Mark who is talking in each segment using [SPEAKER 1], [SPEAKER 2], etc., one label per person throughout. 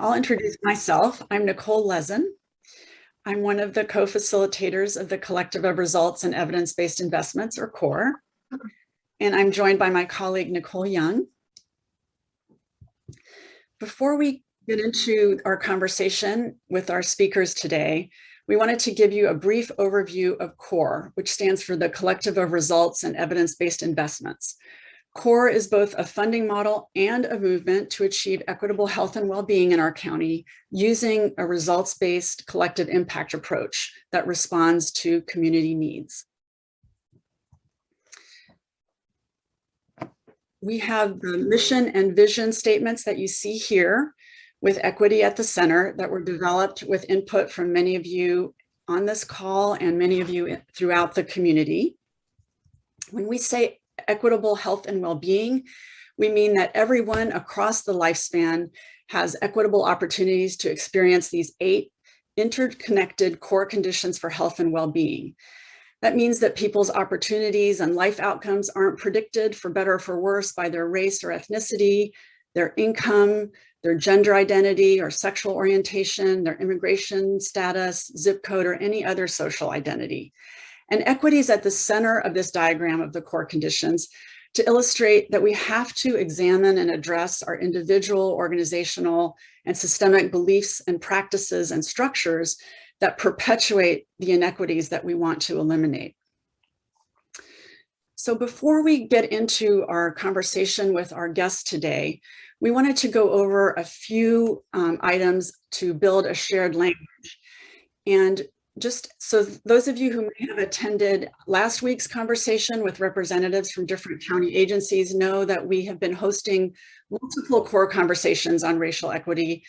[SPEAKER 1] I'll introduce myself. I'm Nicole Lezen. I'm one of the co-facilitators of the Collective of Results and Evidence-Based Investments, or CORE. And I'm joined by my colleague, Nicole Young. Before we get into our conversation with our speakers today, we wanted to give you a brief overview of CORE, which stands for the Collective of Results and Evidence-Based Investments. CORE is both a funding model and a movement to achieve equitable health and well-being in our county using a results-based collective impact approach that responds to community needs. We have the mission and vision statements that you see here with equity at the center that were developed with input from many of you on this call and many of you throughout the community. When we say equitable health and well-being, we mean that everyone across the lifespan has equitable opportunities to experience these eight interconnected core conditions for health and well-being. That means that people's opportunities and life outcomes aren't predicted for better or for worse by their race or ethnicity, their income, their gender identity or sexual orientation, their immigration status, zip code, or any other social identity. And equity is at the center of this diagram of the core conditions to illustrate that we have to examine and address our individual, organizational, and systemic beliefs and practices and structures that perpetuate the inequities that we want to eliminate. So before we get into our conversation with our guest today, we wanted to go over a few um, items to build a shared language. And just so those of you who may have attended last week's conversation with representatives from different county agencies know that we have been hosting multiple core conversations on racial equity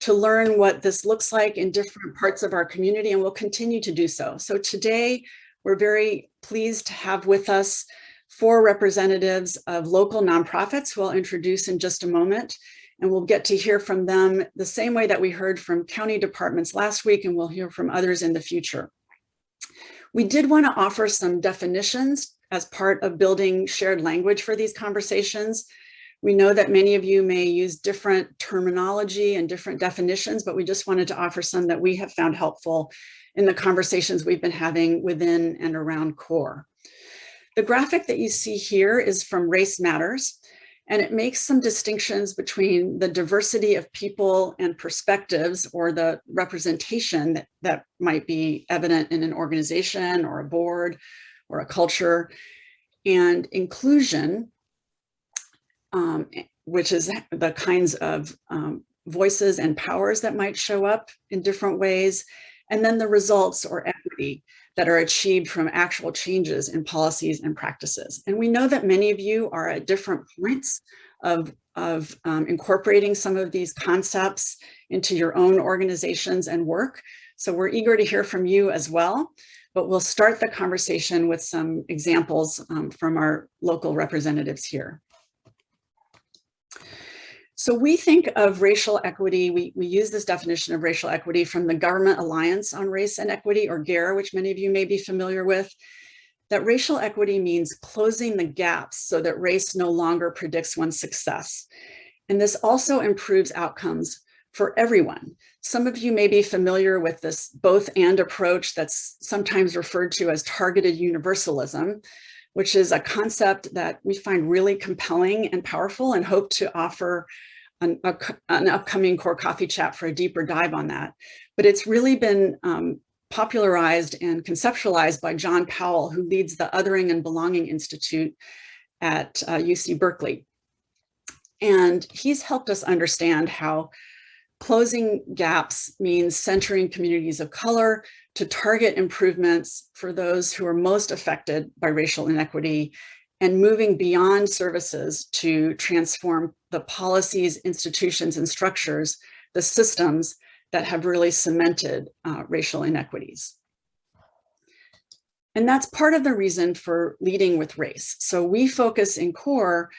[SPEAKER 1] to learn what this looks like in different parts of our community and we'll continue to do so. So today we're very pleased to have with us four representatives of local nonprofits who I'll introduce in just a moment and we'll get to hear from them the same way that we heard from county departments last week and we'll hear from others in the future. We did want to offer some definitions as part of building shared language for these conversations. We know that many of you may use different terminology and different definitions, but we just wanted to offer some that we have found helpful in the conversations we've been having within and around CORE. The graphic that you see here is from Race Matters. And it makes some distinctions between the diversity of people and perspectives or the representation that, that might be evident in an organization or a board or a culture and inclusion, um, which is the kinds of um, voices and powers that might show up in different ways. And then the results or equity, that are achieved from actual changes in policies and practices. And we know that many of you are at different points of, of um, incorporating some of these concepts into your own organizations and work. So we're eager to hear from you as well, but we'll start the conversation with some examples um, from our local representatives here. So we think of racial equity, we, we use this definition of racial equity from the Government Alliance on Race and Equity, or GARE, which many of you may be familiar with, that racial equity means closing the gaps so that race no longer predicts one's success. And this also improves outcomes for everyone. Some of you may be familiar with this both and approach that's sometimes referred to as targeted universalism, which is a concept that we find really compelling and powerful and hope to offer an, a, an upcoming core coffee chat for a deeper dive on that. But it's really been um, popularized and conceptualized by John Powell, who leads the Othering and Belonging Institute at uh, UC Berkeley. And he's helped us understand how closing gaps means centering communities of color to target improvements for those who are most affected by racial inequity and moving beyond services to transform the policies, institutions, and structures, the systems that have really cemented uh, racial inequities. And that's part of the reason for leading with race. So we focus in CORE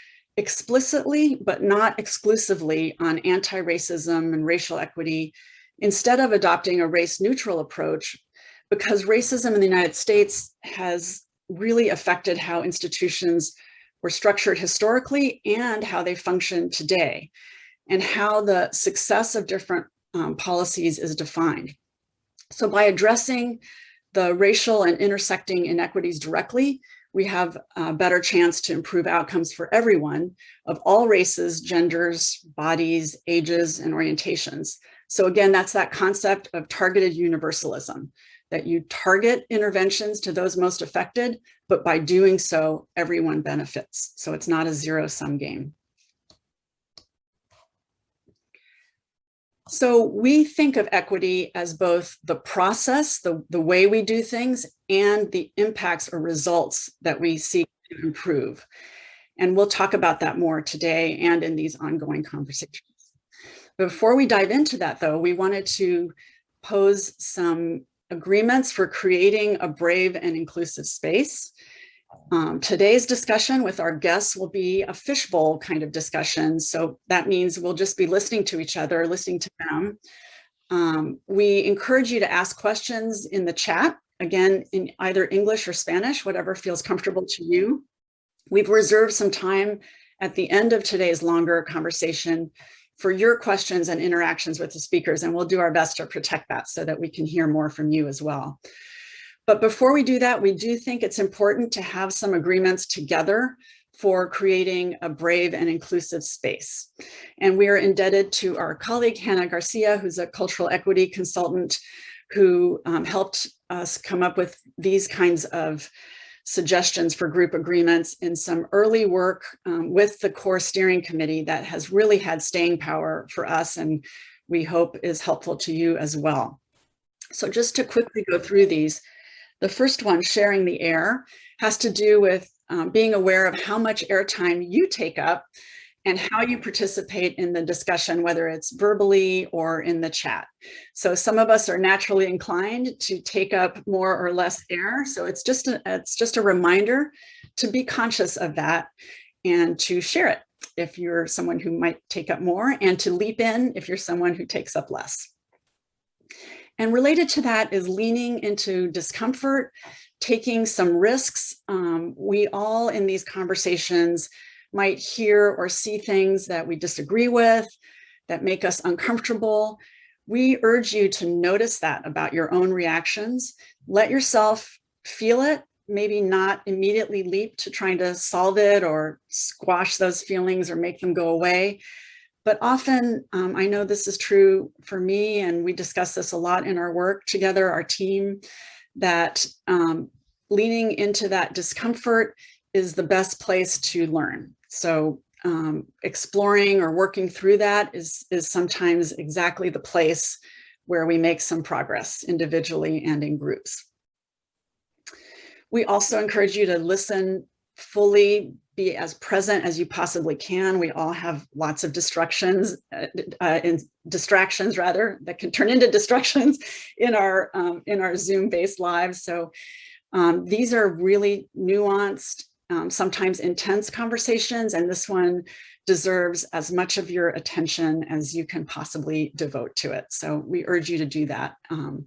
[SPEAKER 1] explicitly, but not exclusively on anti-racism and racial equity, instead of adopting a race neutral approach, because racism in the United States has really affected how institutions were structured historically and how they function today. and how the success of different um, policies is defined. So by addressing the racial and intersecting inequities directly, we have a better chance to improve outcomes for everyone of all races, genders, bodies, ages, and orientations. So again, that's that concept of targeted universalism, that you target interventions to those most affected, but by doing so, everyone benefits. So it's not a zero sum game. So we think of equity as both the process, the, the way we do things, and the impacts or results that we seek to improve. And we'll talk about that more today and in these ongoing conversations. Before we dive into that though, we wanted to pose some agreements for creating a brave and inclusive space. Um, today's discussion with our guests will be a fishbowl kind of discussion. So that means we'll just be listening to each other, listening to them. Um, we encourage you to ask questions in the chat, again, in either English or Spanish, whatever feels comfortable to you. We've reserved some time at the end of today's longer conversation for your questions and interactions with the speakers, and we'll do our best to protect that so that we can hear more from you as well. But before we do that, we do think it's important to have some agreements together for creating a brave and inclusive space. And we are indebted to our colleague, Hannah Garcia, who's a cultural equity consultant who um, helped us come up with these kinds of suggestions for group agreements in some early work um, with the core steering committee that has really had staying power for us and we hope is helpful to you as well. So just to quickly go through these, the first one, sharing the air, has to do with um, being aware of how much airtime you take up and how you participate in the discussion, whether it's verbally or in the chat. So some of us are naturally inclined to take up more or less air. So it's just a, it's just a reminder to be conscious of that and to share it if you're someone who might take up more and to leap in if you're someone who takes up less. And related to that is leaning into discomfort, taking some risks. Um, we all in these conversations might hear or see things that we disagree with, that make us uncomfortable. We urge you to notice that about your own reactions. Let yourself feel it, maybe not immediately leap to trying to solve it or squash those feelings or make them go away. But often, um, I know this is true for me, and we discuss this a lot in our work together, our team, that um, leaning into that discomfort is the best place to learn. So um, exploring or working through that is, is sometimes exactly the place where we make some progress individually and in groups. We also encourage you to listen fully be as present as you possibly can. We all have lots of distractions, uh, uh, in distractions rather, that can turn into destructions in our um, in our Zoom-based lives. So um, these are really nuanced, um, sometimes intense conversations, and this one deserves as much of your attention as you can possibly devote to it. So we urge you to do that. Um,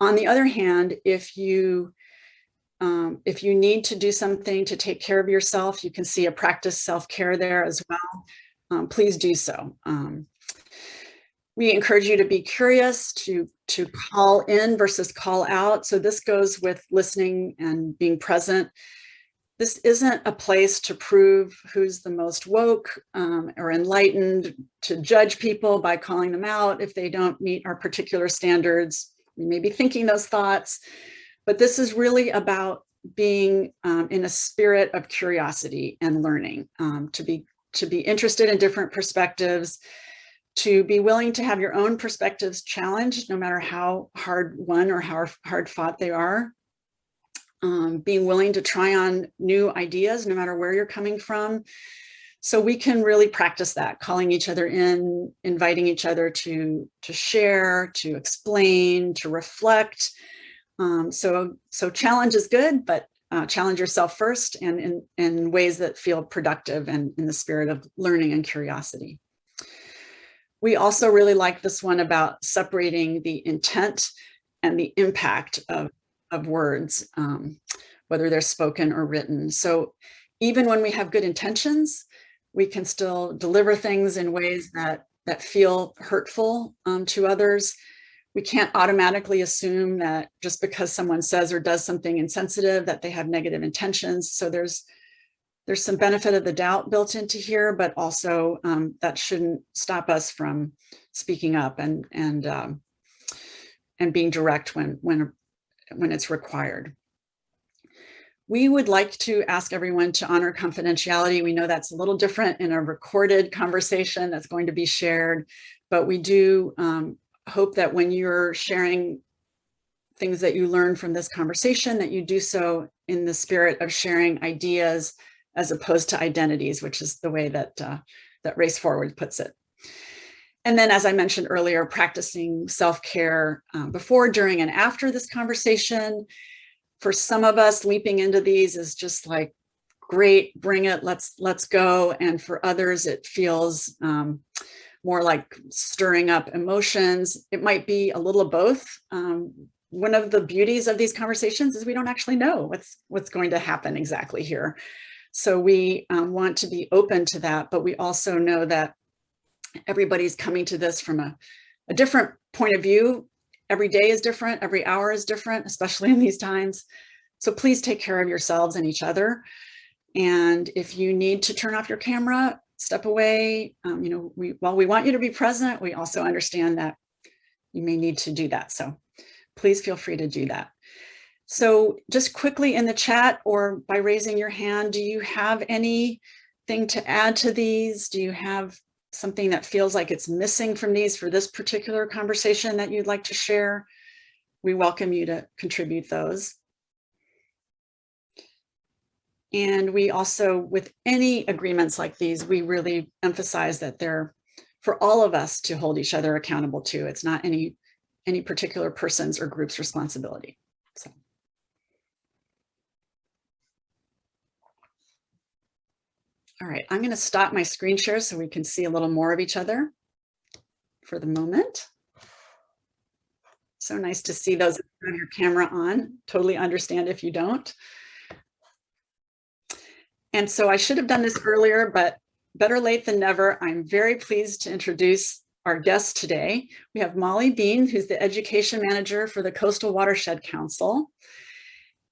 [SPEAKER 1] on the other hand, if you um, if you need to do something to take care of yourself, you can see a practice self-care there as well. Um, please do so. Um, we encourage you to be curious, to, to call in versus call out. So this goes with listening and being present. This isn't a place to prove who's the most woke um, or enlightened, to judge people by calling them out if they don't meet our particular standards. We may be thinking those thoughts, but this is really about being um, in a spirit of curiosity and learning, um, to be to be interested in different perspectives, to be willing to have your own perspectives challenged, no matter how hard won or how hard fought they are. Um, being willing to try on new ideas, no matter where you're coming from. So we can really practice that, calling each other in, inviting each other to, to share, to explain, to reflect, um, so, so challenge is good, but uh, challenge yourself first and in, in ways that feel productive and in the spirit of learning and curiosity. We also really like this one about separating the intent and the impact of, of words, um, whether they're spoken or written. So even when we have good intentions, We can still deliver things in ways that, that feel hurtful um, to others. We can't automatically assume that just because someone says or does something insensitive that they have negative intentions. So there's there's some benefit of the doubt built into here, but also um, that shouldn't stop us from speaking up and and um, and being direct when when when it's required. We would like to ask everyone to honor confidentiality. We know that's a little different in a recorded conversation that's going to be shared, but we do um, hope that when you're sharing things that you learn from this conversation, that you do so in the spirit of sharing ideas as opposed to identities, which is the way that, uh, that Race Forward puts it. And then, as I mentioned earlier, practicing self-care um, before, during, and after this conversation. For some of us, leaping into these is just like, great, bring it, let's let's go. And for others, it feels um, more like stirring up emotions. It might be a little of both. Um, one of the beauties of these conversations is we don't actually know what's what's going to happen exactly here. So we um, want to be open to that, but we also know that everybody's coming to this from a, a different point of view. Every day is different, every hour is different, especially in these times. So please take care of yourselves and each other. And if you need to turn off your camera, step away. Um, you know, we, while we want you to be present, we also understand that you may need to do that. So please feel free to do that. So just quickly in the chat or by raising your hand, do you have anything to add to these? Do you have something that feels like it's missing from these for this particular conversation that you'd like to share? We welcome you to contribute those. And we also, with any agreements like these, we really emphasize that they're for all of us to hold each other accountable to. It's not any, any particular person's or group's responsibility. So. All right, I'm going to stop my screen share so we can see a little more of each other for the moment. So nice to see those who have your camera on. Totally understand if you don't. And so I should have done this earlier, but better late than never. I'm very pleased to introduce our guest today. We have Molly Bean, who's the education manager for the Coastal Watershed Council,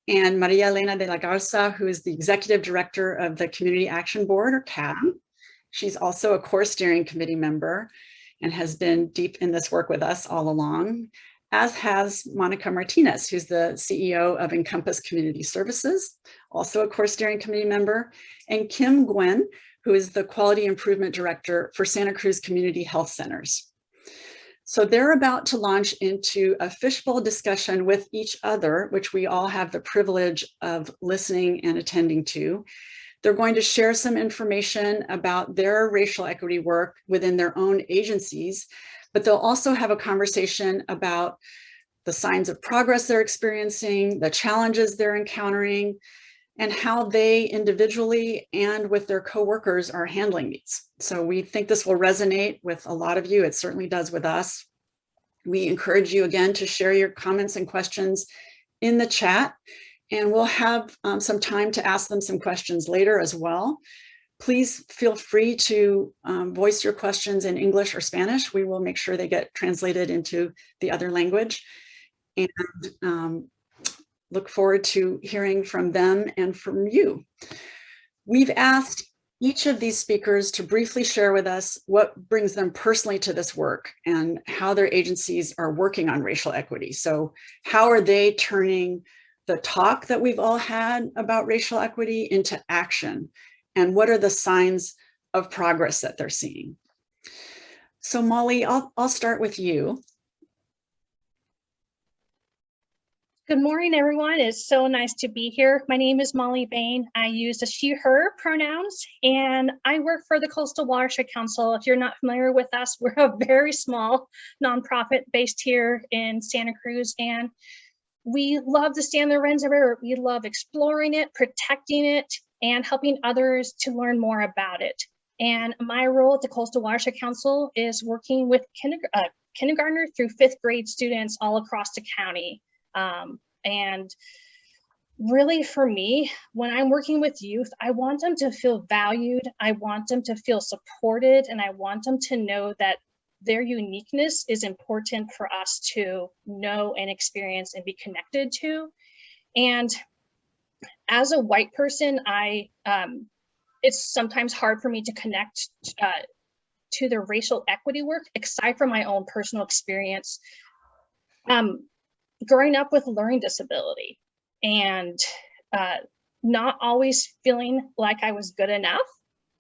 [SPEAKER 1] and Maria Elena de la Garza, who is the executive director of the Community Action Board, or CAB. She's also a core steering committee member and has been deep in this work with us all along as has Monica Martinez, who's the CEO of Encompass Community Services, also a core steering committee member, and Kim Gwen, who is the Quality Improvement Director for Santa Cruz Community Health Centers. So they're about to launch into a fishbowl discussion with each other, which we all have the privilege of listening and attending to. They're going to share some information about their racial equity work within their own agencies, but they'll also have a conversation about the signs of progress they're experiencing, the challenges they're encountering, and how they individually and with their coworkers are handling these. So we think this will resonate with a lot of you. It certainly does with us. We encourage you again to share your comments and questions in the chat, and we'll have um, some time to ask them some questions later as well please feel free to um, voice your questions in English or Spanish. We will make sure they get translated into the other language and um, look forward to hearing from them and from you. We've asked each of these speakers to briefly share with us what brings them personally to this work and how their agencies are working on racial equity. So how are they turning the talk that we've all had about racial equity into action and what are the signs of progress that they're seeing. So Molly, I'll, I'll start with you.
[SPEAKER 2] Good morning, everyone. It's so nice to be here. My name is Molly Bain. I use she, her pronouns, and I work for the Coastal Watershed Council. If you're not familiar with us, we're a very small nonprofit based here in Santa Cruz, and we love the San Lorenzo River. We love exploring it, protecting it, and helping others to learn more about it. And my role at the Coastal Watershed Council is working with kinder, uh, kindergartner through fifth grade students all across the county. Um, and really for me, when I'm working with youth, I want them to feel valued. I want them to feel supported and I want them to know that their uniqueness is important for us to know and experience and be connected to. And as a white person, I um, it's sometimes hard for me to connect uh, to the racial equity work, aside from my own personal experience. Um, growing up with learning disability and uh, not always feeling like I was good enough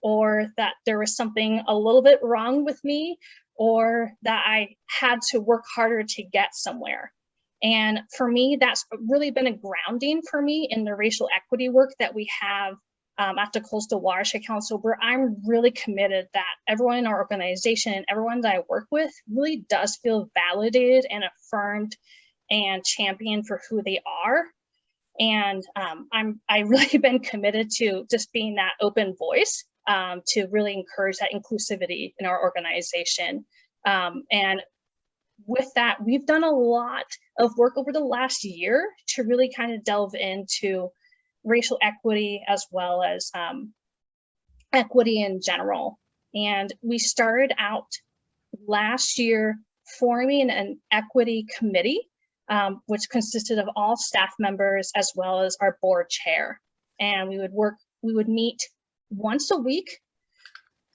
[SPEAKER 2] or that there was something a little bit wrong with me or that I had to work harder to get somewhere. And for me, that's really been a grounding for me in the racial equity work that we have um, at the Coastal Watershed Council, where I'm really committed that everyone in our organization and everyone that I work with really does feel validated and affirmed and championed for who they are. And um, I'm I really been committed to just being that open voice um, to really encourage that inclusivity in our organization. Um, and with that, we've done a lot of work over the last year to really kind of delve into racial equity as well as um, equity in general. And we started out last year forming an equity committee, um, which consisted of all staff members as well as our board chair. And we would work, we would meet once a week,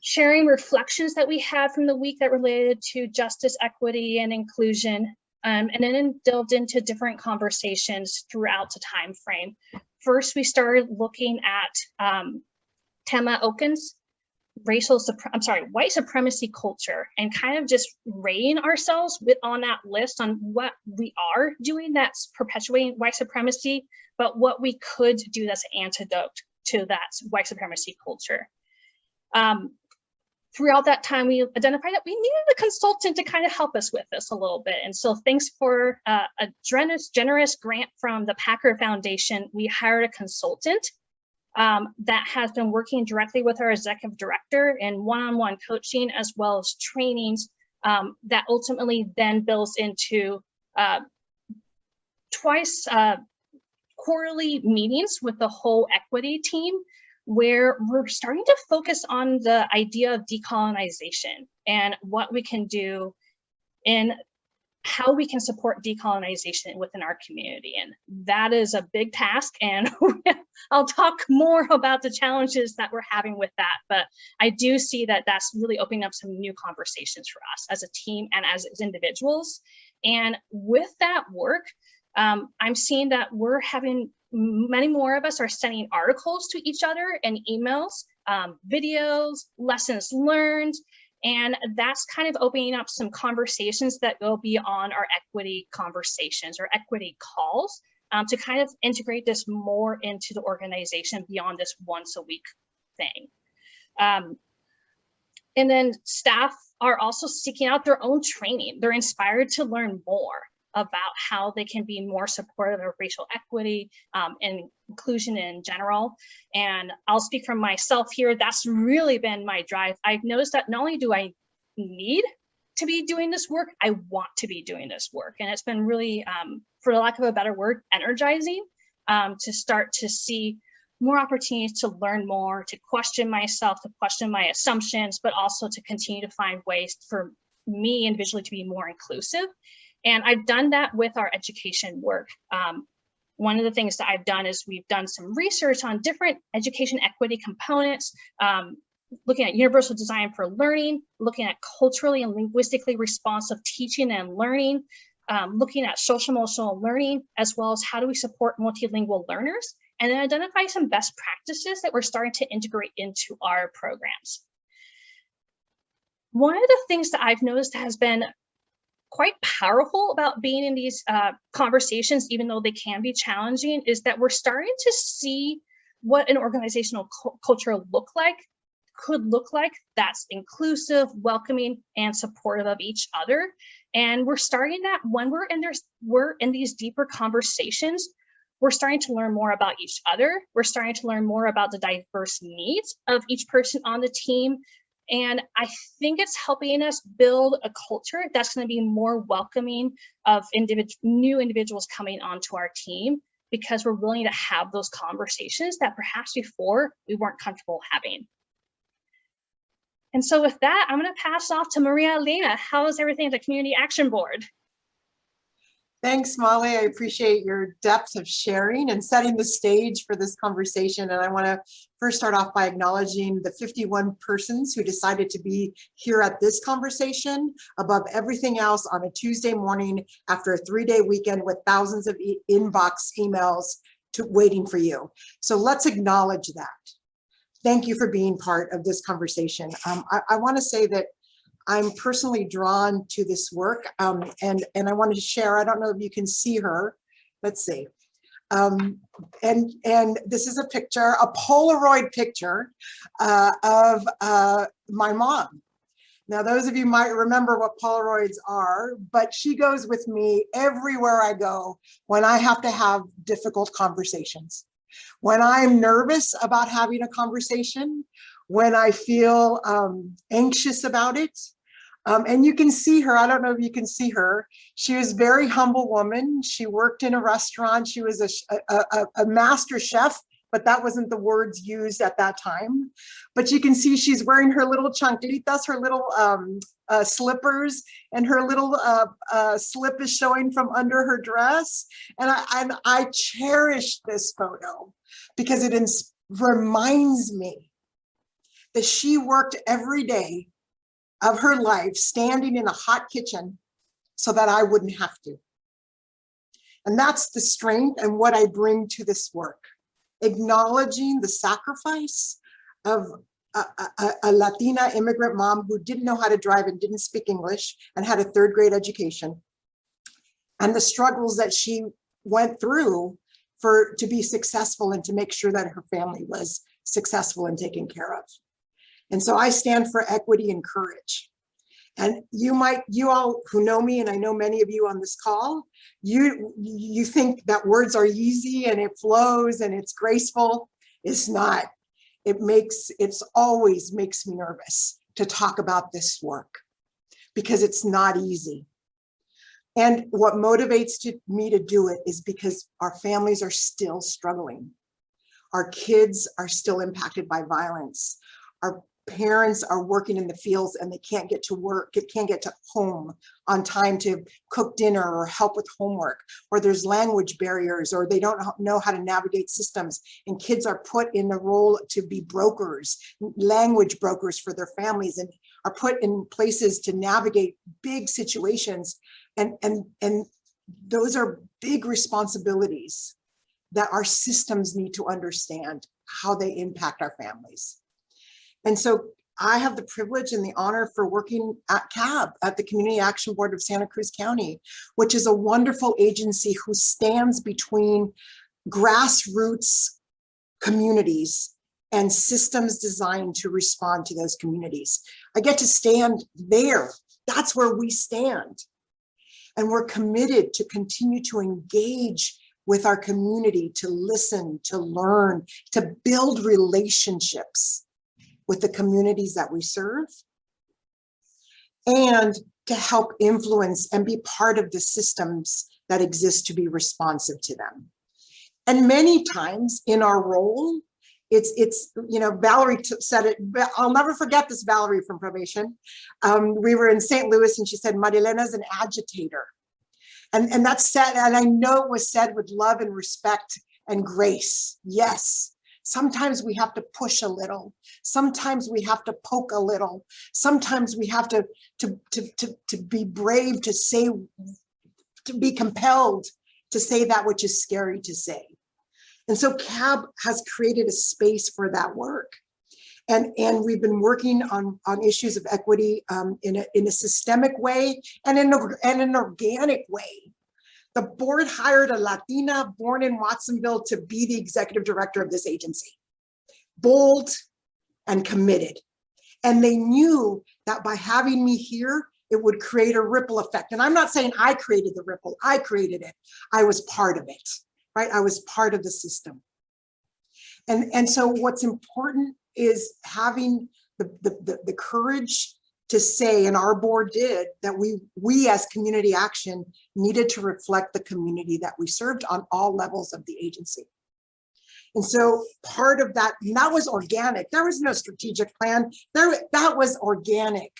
[SPEAKER 2] sharing reflections that we had from the week that related to justice, equity, and inclusion, um, and then delved into different conversations throughout the time frame. First, we started looking at um, Tema Okun's racial, I'm sorry, white supremacy culture and kind of just rating ourselves with on that list on what we are doing that's perpetuating white supremacy, but what we could do that's an antidote to that white supremacy culture. Um, throughout that time, we identified that we needed a consultant to kind of help us with this a little bit. And so thanks for uh, a generous, generous grant from the Packard Foundation, we hired a consultant um, that has been working directly with our executive director in one-on-one -on -one coaching as well as trainings um, that ultimately then builds into uh, twice uh, quarterly meetings with the whole equity team where we're starting to focus on the idea of decolonization and what we can do in how we can support decolonization within our community. And that is a big task. And I'll talk more about the challenges that we're having with that. But I do see that that's really opening up some new conversations for us as a team and as, individuals. And with that work, um, I'm seeing that we're having many more of us are sending articles to each other and emails, um, videos, lessons learned, and that's kind of opening up some conversations that go beyond our equity conversations or equity calls um, to kind of integrate this more into the organization beyond this once a week thing. Um, and then staff are also seeking out their own training. They're inspired to learn more about how they can be more supportive of racial equity um, and inclusion in general. And I'll speak from myself here, that's really been my drive. I've noticed that not only do I need to be doing this work, I want to be doing this work. And it's been really, um, for lack of a better word, energizing um, to start to see more opportunities to learn more, to question myself, to question my assumptions, but also to continue to find ways for me individually to be more inclusive and I've done that with our education work. Um, one of the things that I've done is we've done some research on different education equity components, um, looking at universal design for learning, looking at culturally and linguistically responsive teaching and learning, um, looking at social emotional learning, as well as how do we support multilingual learners, and then identify some best practices that we're starting to integrate into our programs. One of the things that I've noticed has been quite powerful about being in these uh, conversations, even though they can be challenging, is that we're starting to see what an organizational culture look like could look like that's inclusive, welcoming, and supportive of each other. And we're starting that when we're in there's we're in these deeper conversations, we're starting to learn more about each other. We're starting to learn more about the diverse needs of each person on the team. And I think it's helping us build a culture that's going to be more welcoming of individ new individuals coming onto our team because we're willing to have those conversations that perhaps before we weren't comfortable having. And so with that, I'm going to pass off to Maria Elena. How is everything at the Community Action Board?
[SPEAKER 3] Thanks, Molly. I appreciate your depth of sharing and setting the stage for this conversation. And I want to first start off by acknowledging the 51 persons who decided to be here at this conversation above everything else on a Tuesday morning after a three-day weekend with thousands of e inbox emails to waiting for you. So let's acknowledge that. Thank you for being part of this conversation. Um, I, I want to say that I'm personally drawn to this work um, and, and I wanted to share, I don't know if you can see her. Let's see. Um, and, and this is a picture, a Polaroid picture uh, of uh, my mom. Now, those of you might remember what Polaroids are, but she goes with me everywhere I go when I have to have difficult conversations. When I'm nervous about having a conversation, when I feel um, anxious about it. Um, and you can see her, I don't know if you can see her. She was a very humble woman. She worked in a restaurant. She was a, a, a, a master chef, but that wasn't the words used at that time. But you can see she's wearing her little chanclitas, her little um, uh, slippers, and her little uh, uh, slip is showing from under her dress. And I, and I cherish this photo because it reminds me that she worked every day of her life standing in a hot kitchen so that I wouldn't have to. And that's the strength and what I bring to this work, acknowledging the sacrifice of a, a, a, Latina immigrant mom who didn't know how to drive and didn't speak English and had a third grade education and the struggles that she went through for to be successful and to make sure that her family was successful and taken care of. And so I stand for equity and courage. And you might, you all who know me, and I know many of you on this call, you, you think that words are easy and it flows and it's graceful. It's not. It makes, it's always makes me nervous to talk about this work because it's not easy. And what motivates to, me to do it is because our families are still struggling. Our kids are still impacted by violence. Our parents are working in the fields and they can't get to work, can't get to home on time to cook dinner or help with homework, or there's language barriers, or they don't know how to navigate systems. And kids are put in the role to be brokers, language brokers for their families and are put in places to navigate big situations. And, and, and those are big responsibilities that our systems need to understand how they impact our families. And so I have the privilege and the honor for working at CAB, at the Community Action Board of Santa Cruz County, which is a wonderful agency who stands between grassroots communities and systems designed to respond to those communities. I get to stand there. That's where we stand. And we're committed to continue to engage with our community, to listen, to learn, to build relationships with the communities that we serve and to help influence and be part of the systems that exist to be responsive to them. And many times in our role, it's, it's you know, Valerie said it, I'll never forget this Valerie from probation. Um, we were in St. Louis and she said, Marilena's an agitator. And, and that's said, and I know it was said with love and respect and grace. Yes, Sometimes we have to push a little. Sometimes we have to poke a little. Sometimes we have to, to, to, to, to be brave to say, to be compelled to say that which is scary to say. And so CAB has created a space for that work. And, and we've been working on, on issues of equity um, in, a, in a systemic way and in, a, and an organic way. The board hired a Latina born in Watsonville to be the executive director of this agency. Bold and committed. And they knew that by having me here, it would create a ripple effect. And I'm not saying I created the ripple, I created it. I was part of it, right? I was part of the system. And, and so what's important is having the, the, the, the courage to say, and our board did, that we, we as community action needed to reflect the community that we served on all levels of the agency. And so part of that, that was organic. There was no strategic plan. There, that was organic.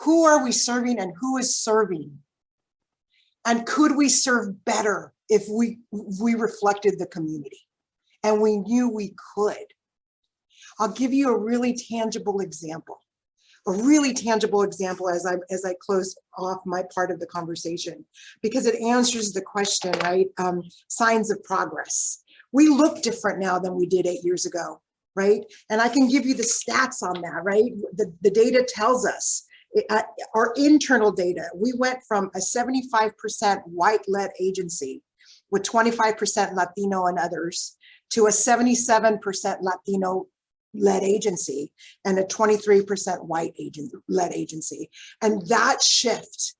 [SPEAKER 3] Who are we serving and who is serving? And could we serve better if we, we reflected the community? And we knew we could. I'll give you a really tangible example. A really tangible example as I as I close off my part of the conversation, because it answers the question, right? Um, signs of progress. We look different now than we did eight years ago, right? And I can give you the stats on that, right? The, the data tells us uh, our internal data, we went from a 75% white-led agency with 25% Latino and others to a 77% Latino led agency and a 23% white agent led agency. And that shift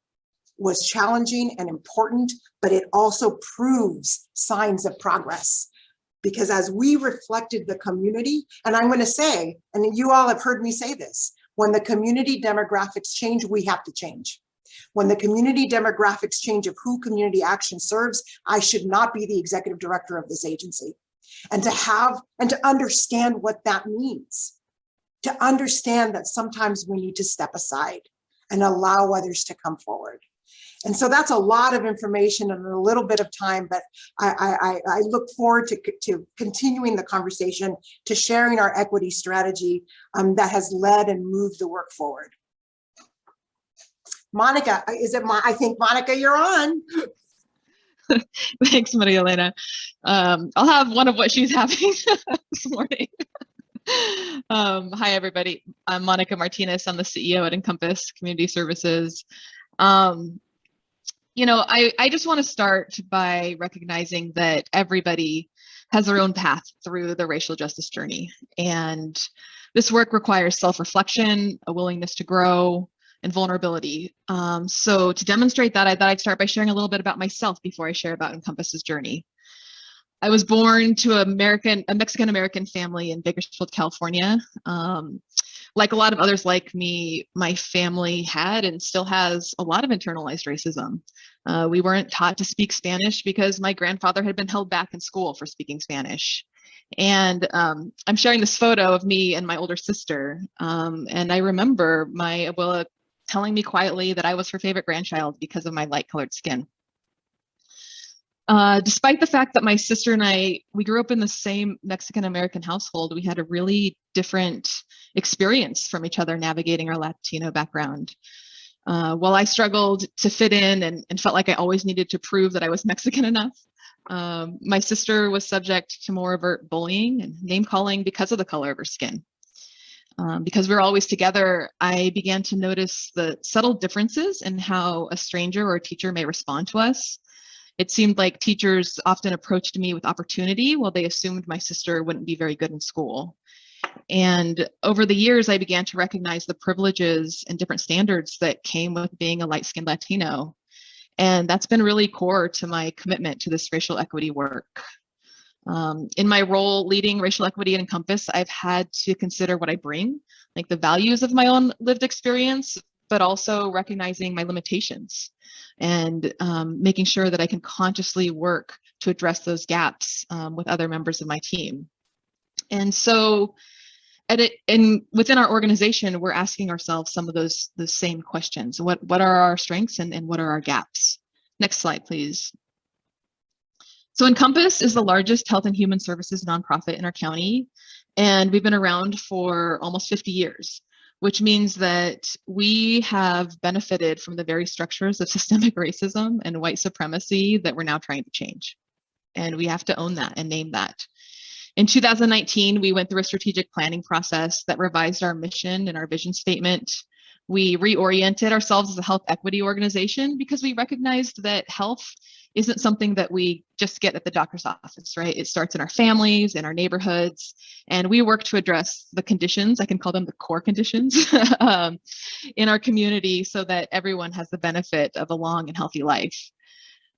[SPEAKER 3] was challenging and important, but it also proves signs of progress. Because as we reflected the community, and I'm gonna say, and you all have heard me say this, when the community demographics change, we have to change. When the community demographics change of who community action serves, I should not be the executive director of this agency. And to have and to understand what that means, to understand that sometimes we need to step aside and allow others to come forward. And so that's a lot of information in a little bit of time, but I, I, I look forward to, to continuing the conversation, to sharing our equity strategy um, that has led and moved the work forward. Monica, is it my, I think Monica, you're on.
[SPEAKER 4] Thanks, Maria Elena. Um, I'll have one of what she's having this morning. um, hi, everybody. I'm Monica Martinez. I'm the CEO at Encompass Community Services. Um, you know, I, I just want to start by recognizing that everybody has their own path through the racial justice journey. And this work requires self-reflection, a willingness to grow, and vulnerability. Um, so to demonstrate that, I thought I'd start by sharing a little bit about myself before I share about Encompass's journey. I was born to American, a Mexican-American family in Bakersfield, California. Um, like a lot of others like me, my family had and still has a lot of internalized racism. Uh, we weren't taught to speak Spanish because my grandfather had been held back in school for speaking Spanish. And um, I'm sharing this photo of me and my older sister. Um, and I remember my abuela telling me quietly that I was her favorite grandchild because of my light colored skin. Uh, despite the fact that my sister and I, we grew up in the same Mexican-American household, we had a really different experience from each other navigating our Latino background. Uh, while I struggled to fit in and, and, felt like I always needed to prove that I was Mexican enough, um, my sister was subject to more overt bullying and name calling because of the color of her skin. Um, because we are always together, I began to notice the subtle differences in how a stranger or a teacher may respond to us. It seemed like teachers often approached me with opportunity while they assumed my sister wouldn't be very good in school. And over the years, I began to recognize the privileges and different standards that came with being a light-skinned Latino. And that's been really core to my commitment to this racial equity work. Um, in my role leading racial equity and Encompass, I've had to consider what I bring, like the values of my own lived experience, but also recognizing my limitations and um, making sure that I can consciously work to address those gaps um, with other members of my team. And so at it, and within our organization, we're asking ourselves some of those the same questions. What, what are our strengths and, and what are our gaps? Next slide, please. So Encompass is the largest health and human services nonprofit in our county, and we've been around for almost 50 years, which means that we have benefited from the very structures of systemic racism and white supremacy that we're now trying to change. And we have to own that and name that. In 2019, we went through a strategic planning process that revised our mission and our vision statement. We reoriented ourselves as a health equity organization because we recognized that health isn't something that we just get at the doctor's office, right? It starts in our families, in our neighborhoods, and we work to address the conditions, I can call them the core conditions, um, in our community so that everyone has the benefit of a long and healthy life.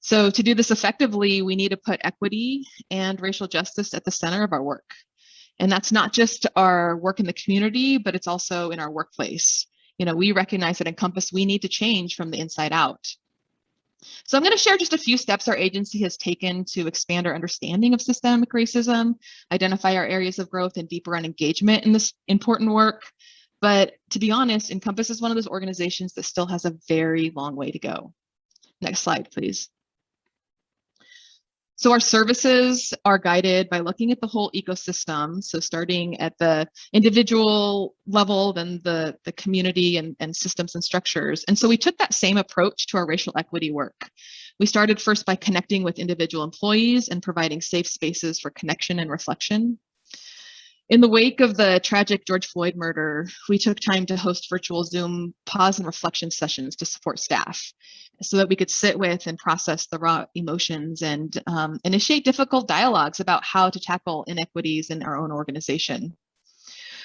[SPEAKER 4] So to do this effectively, we need to put equity and racial justice at the center of our work. And that's not just our work in the community, but it's also in our workplace. You know, we recognize that Encompass, we need to change from the inside out. So I'm going to share just a few steps our agency has taken to expand our understanding of systemic racism, identify our areas of growth and deeper on engagement in this important work. But to be honest, Encompass is one of those organizations that still has a very long way to go. Next slide, please. So our services are guided by looking at the whole ecosystem. So starting at the individual level, then the, the community and, and systems and structures. And so we took that same approach to our racial equity work. We started first by connecting with individual employees and providing safe spaces for connection and reflection. In the wake of the tragic George Floyd murder, we took time to host virtual Zoom pause and reflection sessions to support staff so that we could sit with and process the raw emotions and um, initiate difficult dialogues about how to tackle inequities in our own organization.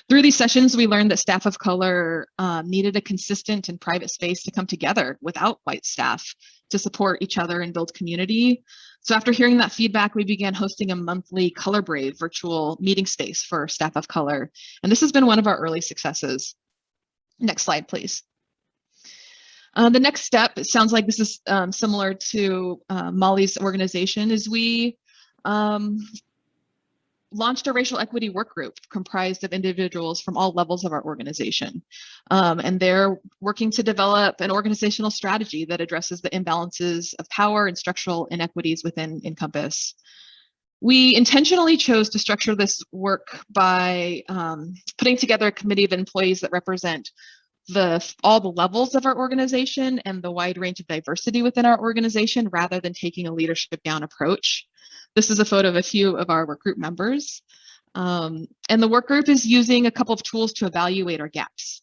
[SPEAKER 4] Through these sessions, we learned that staff of color um, needed a consistent and private space to come together without white staff to support each other and build community. So after hearing that feedback, we began hosting a monthly Color Brave virtual meeting space for staff of color. And this has been one of our early successes. Next slide, please. Uh, the next step, it sounds like this is um, similar to uh, Molly's organization, is we um, launched a racial equity work group comprised of individuals from all levels of our organization. Um, and they're working to develop an organizational strategy that addresses the imbalances of power and structural inequities within Encompass. We intentionally chose to structure this work by um, putting together a committee of employees that represent the all the levels of our organization and the wide range of diversity within our organization rather than taking a leadership down approach. This is a photo of a few of our work group members. Um, and the work group is using a couple of tools to evaluate our gaps.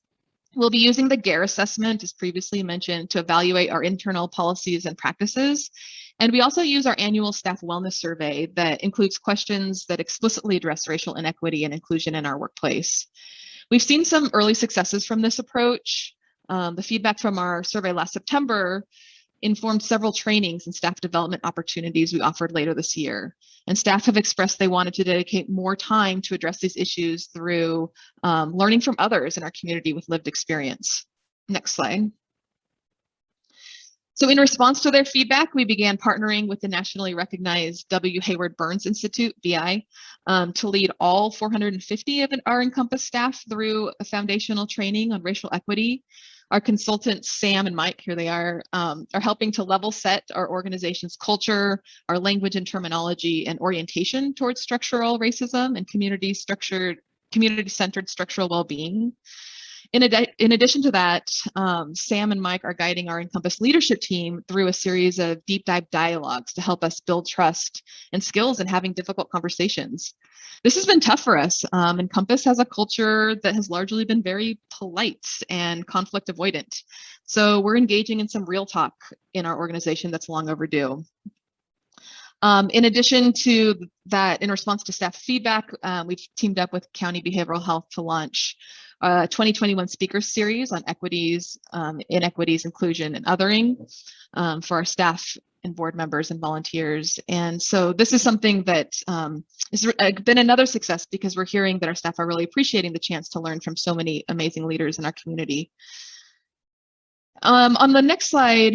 [SPEAKER 4] We'll be using the GARE assessment, as previously mentioned, to evaluate our internal policies and practices. And we also use our annual staff wellness survey that includes questions that explicitly address racial inequity and inclusion in our workplace. We've seen some early successes from this approach. Um, the feedback from our survey last September informed several trainings and staff development opportunities we offered later this year. And staff have expressed they wanted to dedicate more time to address these issues through um, learning from others in our community with lived experience. Next slide. So in response to their feedback, we began partnering with the nationally recognized W. Haywood Burns Institute, BI, um, to lead all 450 of our Encompass staff through a foundational training on racial equity. Our consultants, Sam and Mike, here they are, um, are helping to level set our organization's culture, our language and terminology, and orientation towards structural racism and community structured, community-centered structural well-being. In, in addition to that, um, Sam and Mike are guiding our Encompass leadership team through a series of deep dive dialogues to help us build trust and skills in having difficult conversations. This has been tough for us. Um, Encompass has a culture that has largely been very polite and conflict avoidant. So we're engaging in some real talk in our organization that's long overdue. Um, in addition to that, in response to staff feedback, uh, we've teamed up with County Behavioral Health to launch a 2021 speaker series on equities, um, inequities, inclusion, and othering um, for our staff and board members and volunteers. And so this is something that um, has uh, been another success because we're hearing that our staff are really appreciating the chance to learn from so many amazing leaders in our community. Um, on the next slide,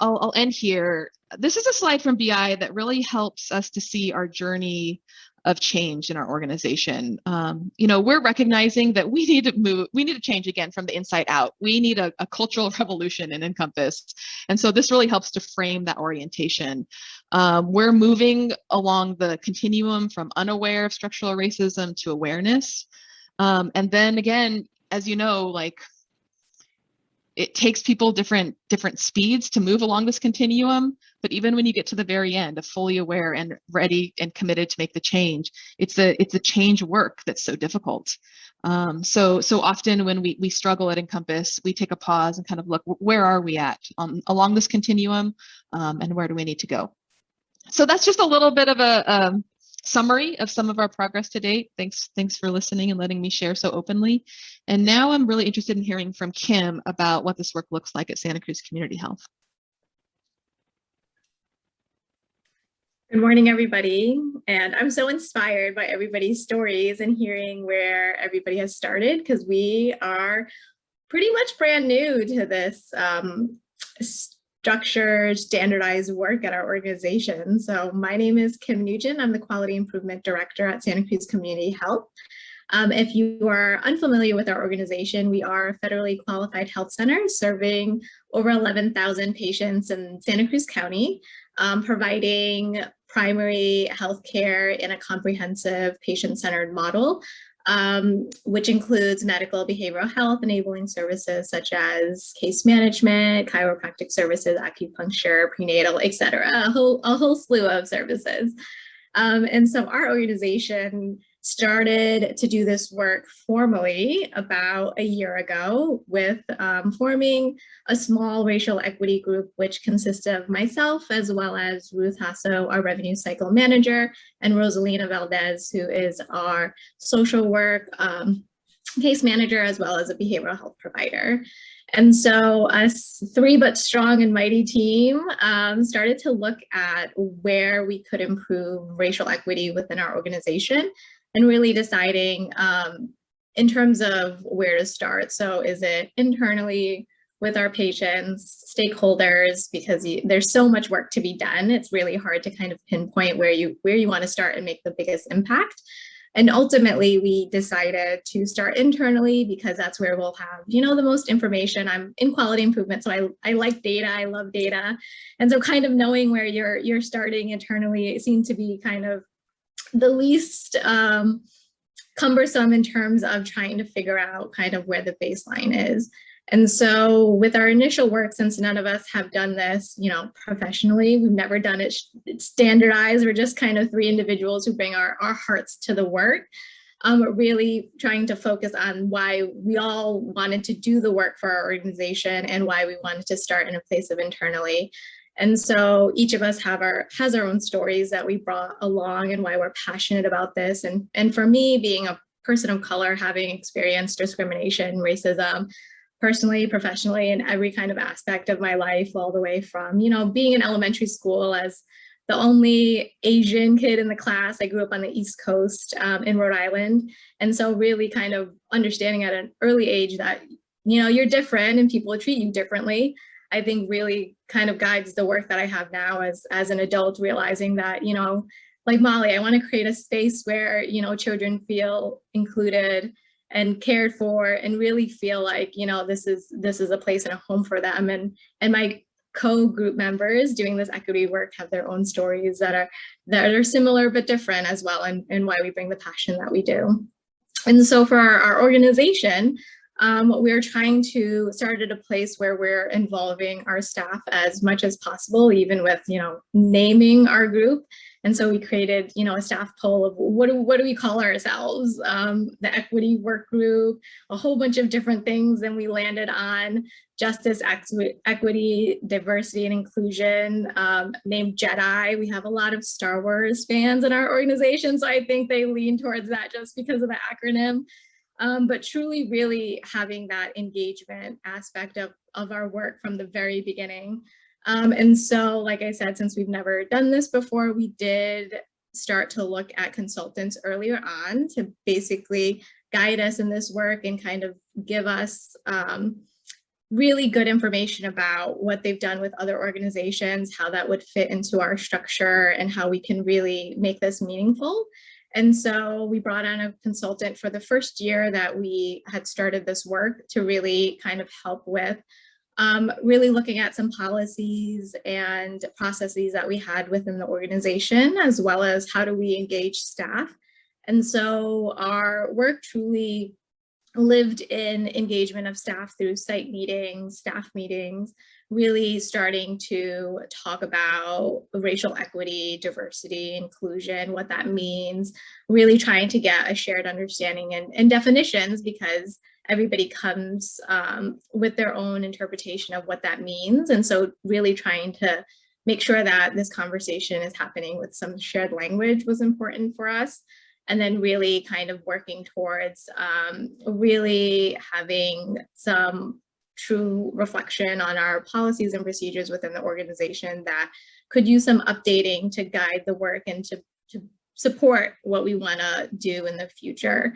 [SPEAKER 4] I'll, I'll end here. This is a slide from BI that really helps us to see our journey of change in our organization. Um, you know, we're recognizing that we need to move, we need to change again from the inside out. We need a, a cultural revolution in Encompass. And so this really helps to frame that orientation. Um, we're moving along the continuum from unaware of structural racism to awareness. Um, and then again, as you know, like it takes people different different speeds to move along this continuum but even when you get to the very end of fully aware and ready and committed to make the change it's a it's a change work that's so difficult. Um, so so often when we we struggle at encompass we take a pause and kind of look where are we at um, along this continuum? Um, and where do we need to go? So that's just a little bit of a, um, summary of some of our progress to date. Thanks, thanks for listening and letting me share so openly. And now I'm really interested in hearing from Kim about what this work looks like at Santa Cruz Community Health.
[SPEAKER 5] Good morning, everybody. And I'm so inspired by everybody's stories and hearing where everybody has started because we are pretty much brand new to this um, structured, standardized work at our organization. So my name is Kim Nugent. I'm the Quality Improvement Director at Santa Cruz Community Health. Um, if you are unfamiliar with our organization, we are a federally qualified health center serving over 11,000 patients in Santa Cruz County, um, providing primary health care in a comprehensive patient-centered model, um, which includes medical behavioral health enabling services such as case management, chiropractic services, acupuncture, prenatal, etc. a whole, a whole slew of services. Um, and so our organization started to do this work formally about a year ago with um, forming a small racial equity group, which consists of myself as well as Ruth Hasso, our revenue cycle manager, and Rosalina Valdez, who is our social work um, case manager, as well as a behavioral health provider. And so us three but strong and mighty team um, started to look at where we could improve racial equity within our organization and really deciding um, in terms of where to start. So is it internally with our patients, stakeholders, because you, there's so much work to be done. It's really hard to kind of pinpoint where you where you want to start and make the biggest impact. And ultimately, we decided to start internally because that's where we'll have, you know, the most information. I'm in quality improvement, so I, I like data, I love data. And so kind of knowing where you're you're starting internally, it seemed to be kind of the least um, cumbersome in terms of trying to figure out kind of where the baseline is. And so with our initial work, since none of us have done this, you know, professionally, we've never done it standardized. We're just kind of three individuals who bring our, our hearts to the work. Um, really trying to focus on why we all wanted to do the work for our organization and why we wanted to start in a place of internally. And so each of us have our has our own stories that we brought along and why we're passionate about this. And, and for me, being a person of color, having experienced discrimination, racism, personally, professionally, in every kind of aspect of my life, all the way from, you know, being in elementary school as the only Asian kid in the class. I grew up on the East Coast um, in Rhode Island. And so really kind of understanding at an early age that, you know, you're different and people treat you differently. I think really kind of guides the work that I have now as, as an adult, realizing that, you know, like Molly, I want to create a space where, you know, children feel included and cared for and really feel like, you know, this is this is a place and a home for them. And and my co-group members doing this equity work have their own stories that are that are similar but different as well and, and why we bring the passion that we do. And so for our, our organization, um, we're trying to start at a place where we're involving our staff as much as possible, even with, you know, naming our group. And so we created, you know, a staff poll of what do, what do we call ourselves? Um, the equity work group, a whole bunch of different things. And we landed on justice, equity, diversity, and inclusion, um, named Jedi. We have a lot of Star Wars fans in our organization. So I think they lean towards that just because of the acronym um, but truly really having that engagement aspect of, of our work from the very beginning. Um, and so, like I said, since we've never done this before, we did start to look at consultants earlier on to basically guide us in this work and kind of give us um, really good information about what they've done with other organizations, how that would fit into our structure and how we can really make this meaningful. And so we brought on a consultant for the first year that we had started this work to really kind of help with um, really looking at some policies and processes that we had within the organization, as well as how do we engage staff. And so our work truly lived in engagement of staff through site meetings, staff meetings, really starting to talk about racial equity, diversity, inclusion, what that means, really trying to get a shared understanding and, and definitions because everybody comes um, with their own interpretation of what that means. And so really trying to make sure that this conversation is happening with some shared language was important for us. And then really kind of working towards um, really having some true reflection on our policies and procedures within the organization that could use some updating to guide the work and to, to support what we want to do in the future.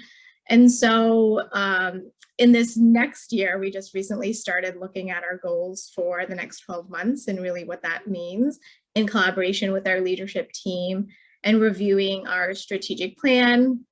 [SPEAKER 5] And so um, in this next year, we just recently started looking at our goals for the next 12 months and really what that means in collaboration with our leadership team and reviewing our strategic plan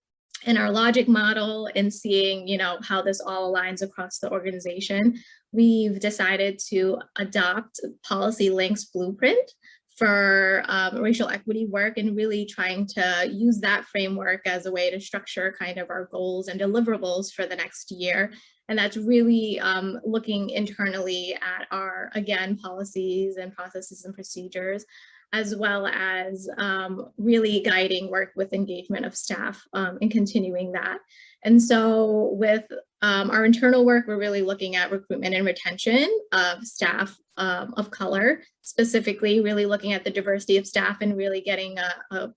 [SPEAKER 5] and our logic model and seeing, you know, how this all aligns across the organization. We've decided to adopt PolicyLink's Blueprint for um, racial equity work and really trying to use that framework as a way to structure kind of our goals and deliverables for the next year. And that's really um, looking internally at our, again, policies and processes and procedures, as well as um, really guiding work with engagement of staff um, and continuing that. And so with um, our internal work, we're really looking at recruitment and retention of staff um, of color, specifically really looking at the diversity of staff and really getting a, a,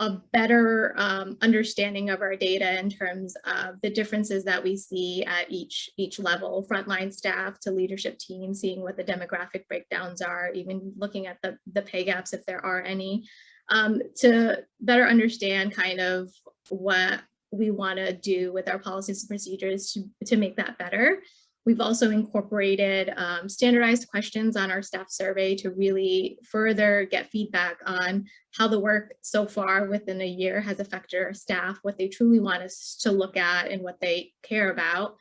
[SPEAKER 5] a better um, understanding of our data in terms of the differences that we see at each, each level, frontline staff to leadership team, seeing what the demographic breakdowns are, even looking at the, the pay gaps if there are any, um, to better understand kind of what we want to do with our policies and procedures to, to make that better. We've also incorporated um, standardized questions on our staff survey to really further get feedback on how the work so far within a year has affected our staff, what they truly want us to look at and what they care about.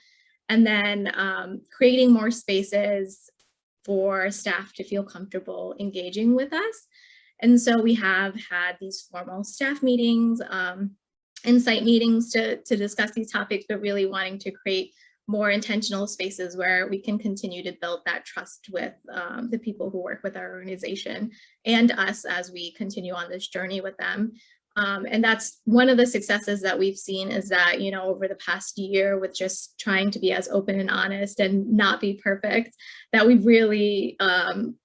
[SPEAKER 5] And then um, creating more spaces for staff to feel comfortable engaging with us. And so we have had these formal staff meetings, um, insight meetings to, to discuss these topics, but really wanting to create more intentional spaces where we can continue to build that trust with um, the people who work with our organization and us as we continue on this journey with them. Um, and that's one of the successes that we've seen is that, you know, over the past year with just trying to be as open and honest and not be perfect, that we've really um,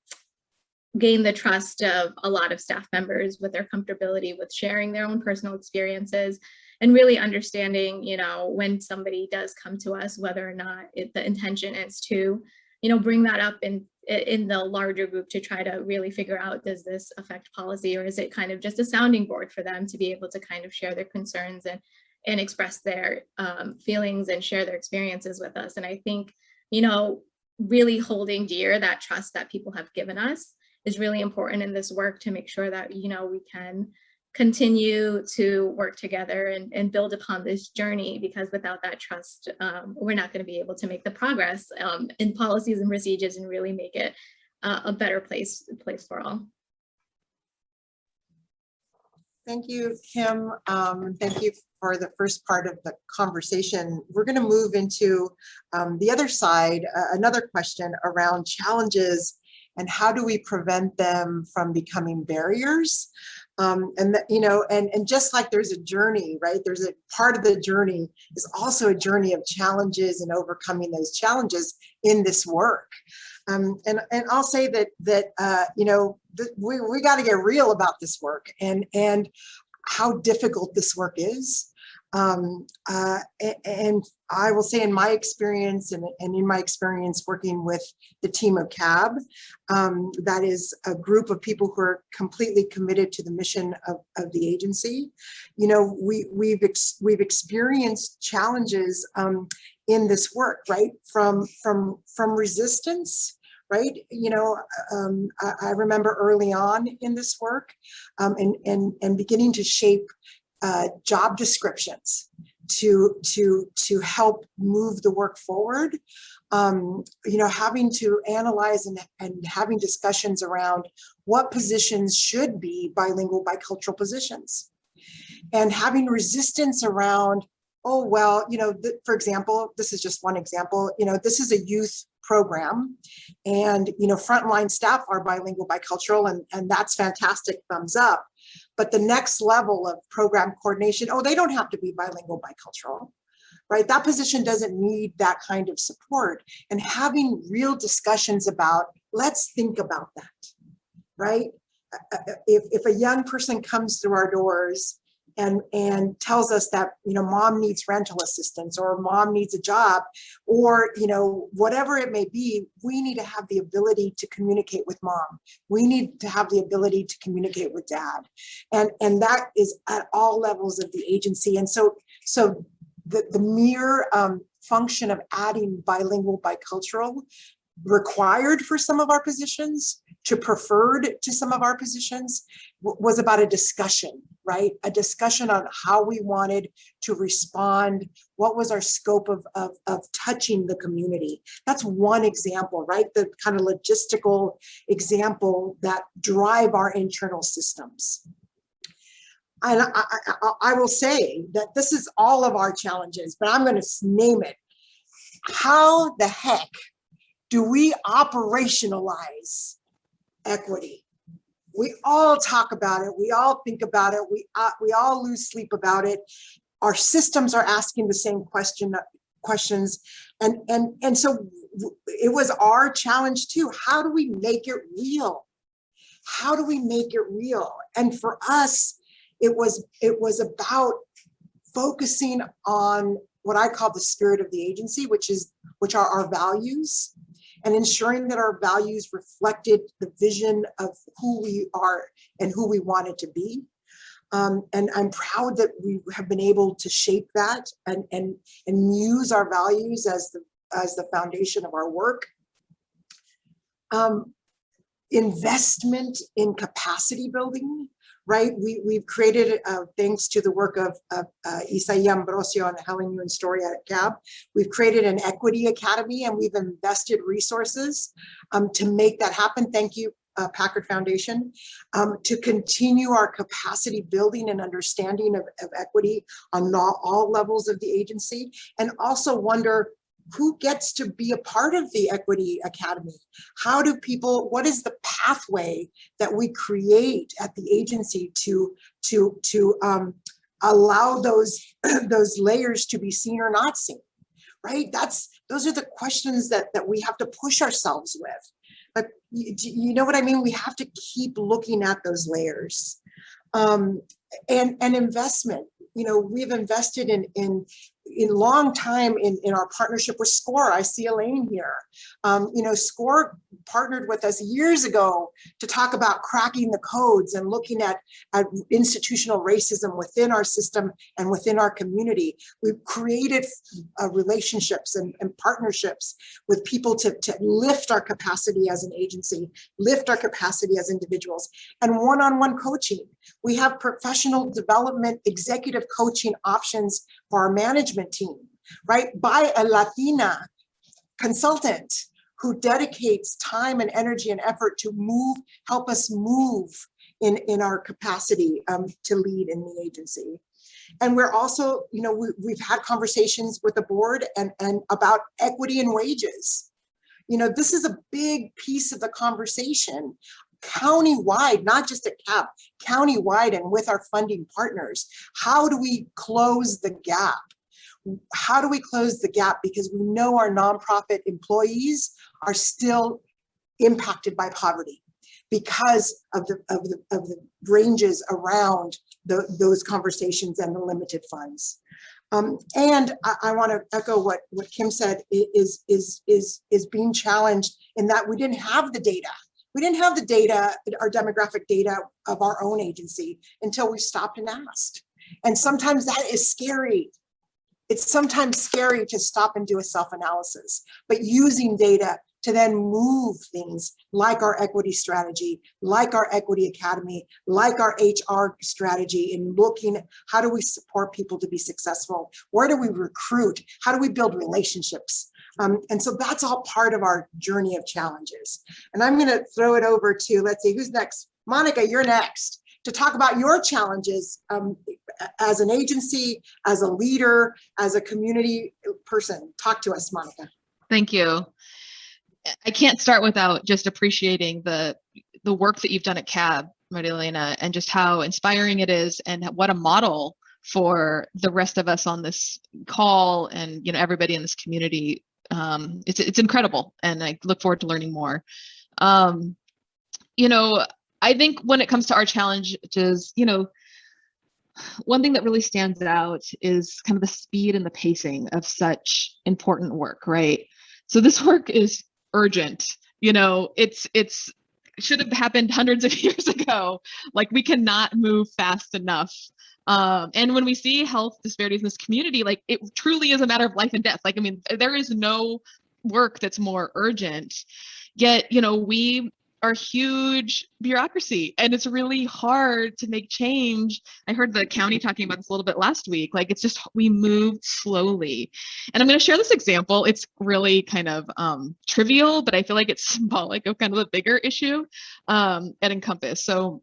[SPEAKER 5] gained the trust of a lot of staff members with their comfortability with sharing their own personal experiences and really understanding, you know, when somebody does come to us, whether or not it, the intention is to, you know, bring that up in in the larger group to try to really figure out, does this affect policy or is it kind of just a sounding board for them to be able to kind of share their concerns and, and express their um, feelings and share their experiences with us. And I think, you know, really holding dear that trust that people have given us is really important in this work to make sure that, you know, we can continue to work together and, and build upon this journey because without that trust, um, we're not going to be able to make the progress um, in policies and procedures and really make it uh, a better place, place for all.
[SPEAKER 3] Thank you, Kim. Um, thank you for the first part of the conversation. We're going to move into um, the other side, uh, another question around challenges and how do we prevent them from becoming barriers? Um, and that, you know, and, and just like there's a journey, right? There's a part of the journey is also a journey of challenges and overcoming those challenges in this work. Um, and, and I'll say that, that uh, you know, we, we got to get real about this work and, and how difficult this work is. Um, uh, and I will say in my experience and, and in my experience working with the team of CAB, um, that is a group of people who are completely committed to the mission of, of the agency. You know, we, we've, ex, we've experienced challenges um, in this work, right? From, from, from resistance right? You know, um, I, I, remember early on in this work um, and, and, and beginning to shape uh, job descriptions to to to help move the work forward. Um, you know having to analyze and, and having discussions around what positions should be bilingual bicultural positions. And having resistance around oh well you know for example this is just one example you know this is a youth program and you know frontline staff are bilingual bicultural and and that's fantastic thumbs up but the next level of program coordination, oh, they don't have to be bilingual, bicultural, right? That position doesn't need that kind of support. And having real discussions about, let's think about that, right? Uh, uh, if, if a young person comes through our doors and and tells us that you know mom needs rental assistance or mom needs a job or you know whatever it may be we need to have the ability to communicate with mom. We need to have the ability to communicate with dad. And and that is at all levels of the agency. And so so the, the mere um, function of adding bilingual, bicultural required for some of our positions to preferred to some of our positions was about a discussion, right? A discussion on how we wanted to respond, what was our scope of, of, of touching the community. That's one example, right? The kind of logistical example that drive our internal systems. And I, I, I- will say that this is all of our challenges, but I'm going to name it. How the heck do we operationalize equity? We all talk about it. We all think about it. We, uh, we all lose sleep about it. Our systems are asking the same question, questions. And, and, and so it was our challenge too. How do we make it real? How do we make it real? And for us, it was, it was about focusing on what I call the spirit of the agency, which is, which are our values and ensuring that our values reflected the vision of who we are and who we wanted to be. Um, and I'm proud that we have been able to shape that and, and, and use our values as the, as the foundation of our work. Um, investment in capacity building, right? We, we've created, uh, thanks to the work of, of uh, Isaiah Ambrosio and Helen Ewan Story at CAB, we've created an equity academy and we've invested resources um, to make that happen. Thank you, uh, Packard Foundation, um, to continue our capacity building and understanding of, of equity on all, all levels of the agency and also wonder who gets to be a part of the Equity Academy? How do people, what is the pathway that we create at the agency to, to, to um, allow those, those layers to be seen or not seen? Right? That's, those are the questions that, that we have to push ourselves with. But you, you know what I mean? We have to keep looking at those layers. Um, and, and investment, you know, we've invested in, in, in long time in, in our partnership with SCORE. I see Elaine here. Um, you know, SCORE partnered with us years ago to talk about cracking the codes and looking at, at institutional racism within our system and within our community. We've created uh, relationships and, and partnerships with people to, to lift our capacity as an agency, lift our capacity as individuals, and one-on-one coaching. We have professional development, executive coaching options for our management team, right? By a Latina consultant who dedicates time and energy and effort to move, help us move in, in our capacity um, to lead in the agency. And we're also, you know, we, we've had conversations with the board and, and about equity and wages. You know, this is a big piece of the conversation county-wide, not just at CAB, county-wide and with our funding partners. How do we close the gap? How do we close the gap? Because we know our nonprofit employees are still impacted by poverty because of the, of the, of the ranges around the, those conversations and the limited funds. Um, and I, I want to echo what, what Kim said is, is, is, is being challenged in that we didn't have the data. We didn't have the data, our demographic data of our own agency until we stopped and asked. And sometimes that is scary. It's sometimes scary to stop and do a self-analysis, but using data to then move things like our equity strategy, like our equity academy, like our HR strategy in looking how do we support people to be successful? Where do we recruit? How do we build relationships? Um, and so that's all part of our journey of challenges. And I'm going to throw it over to, let's see, who's next? Monica, you're next to talk about your challenges um, as an agency, as a leader, as a community person. Talk to us, Monica.
[SPEAKER 4] Thank you. I can't start without just appreciating the the work that you've done at CAB, Maria Elena, and just how inspiring it is and what a model for the rest of us on this call and you know everybody in this community. Um, it's it's incredible, and I look forward to learning more. Um, you know, I think when it comes to our challenges, you know, one thing that really stands out is kind of the speed and the pacing of such important work, right? So this work is urgent. You know, it's it's should have happened hundreds of years ago. Like we cannot move fast enough. Um, and when we see health disparities in this community, like it truly is a matter of life and death. Like, I mean, there is no work that's more urgent. Yet, you know, we are huge bureaucracy and it's really hard to make change. I heard the county talking about this a little bit last week. Like it's just, we move slowly. And I'm going to share this example. It's really kind of um, trivial, but I feel like it's symbolic of kind of a bigger issue um, at Encompass. So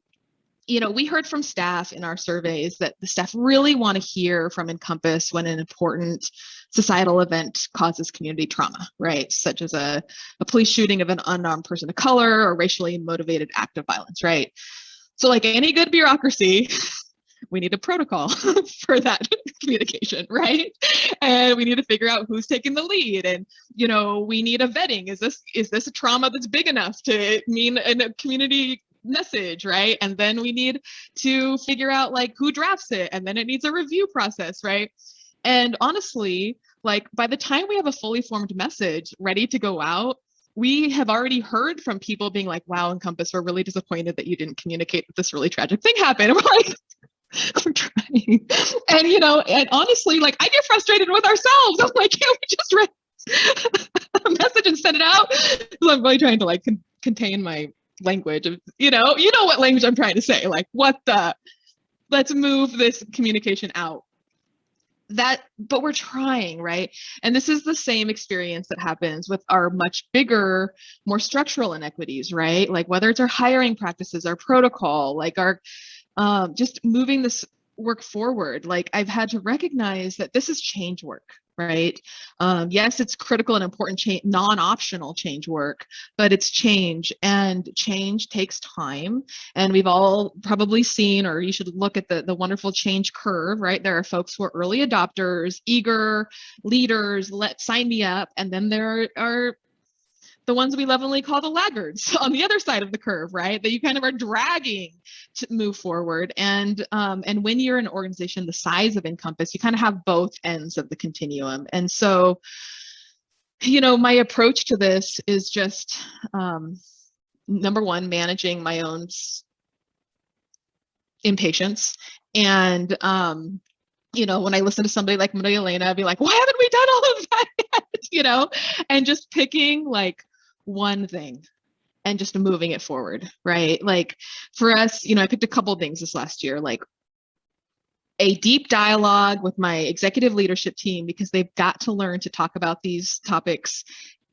[SPEAKER 4] you know, we heard from staff in our surveys that the staff really want to hear from Encompass when an important societal event causes community trauma, right? Such as a, a police shooting of an unarmed person of color or racially motivated act of violence, right? So like any good bureaucracy, we need a protocol for that communication, right? And we need to figure out who's taking the lead. And, you know, we need a vetting. Is this is this a trauma that's big enough to mean a community message, right? And then we need to figure out like who drafts it and then it needs a review process, right? And honestly, like by the time we have a fully formed message ready to go out, we have already heard from people being like, wow, Encompass, we're really disappointed that you didn't communicate that this really tragic thing happened. And we're like, we're trying. And you know, and honestly, like I get frustrated with ourselves. I'm like, can't we just write a message and send it out? So I'm really trying to like con contain my language of, you know, you know what language I'm trying to say, like what the, let's move this communication out. That, but we're trying, right? And this is the same experience that happens with our much bigger, more structural inequities, right? Like whether it's our hiring practices, our protocol, like our, um, just moving this work forward. Like I've had to recognize that this is change work, right? Um, yes, it's critical and important change, non-optional change work, but it's change and change takes time. And we've all probably seen, or you should look at the, the wonderful change curve, right? There are folks who are early adopters, eager leaders, let sign me up. And then there are the ones we lovingly call the laggards on the other side of the curve, right? That you kind of are dragging to move forward. And um, and when you're an organization the size of Encompass, you kind of have both ends of the continuum. And so, you know, my approach to this is just um, number one, managing my own impatience and um, you know, when I listen to somebody like Maria Elena, I'd be like, why haven't we done all of that yet? You know, and just picking like one thing and just moving it forward, right? Like for us, you know, I picked a couple things this last year, like a deep dialogue with my executive leadership team because they've got to learn to talk about these topics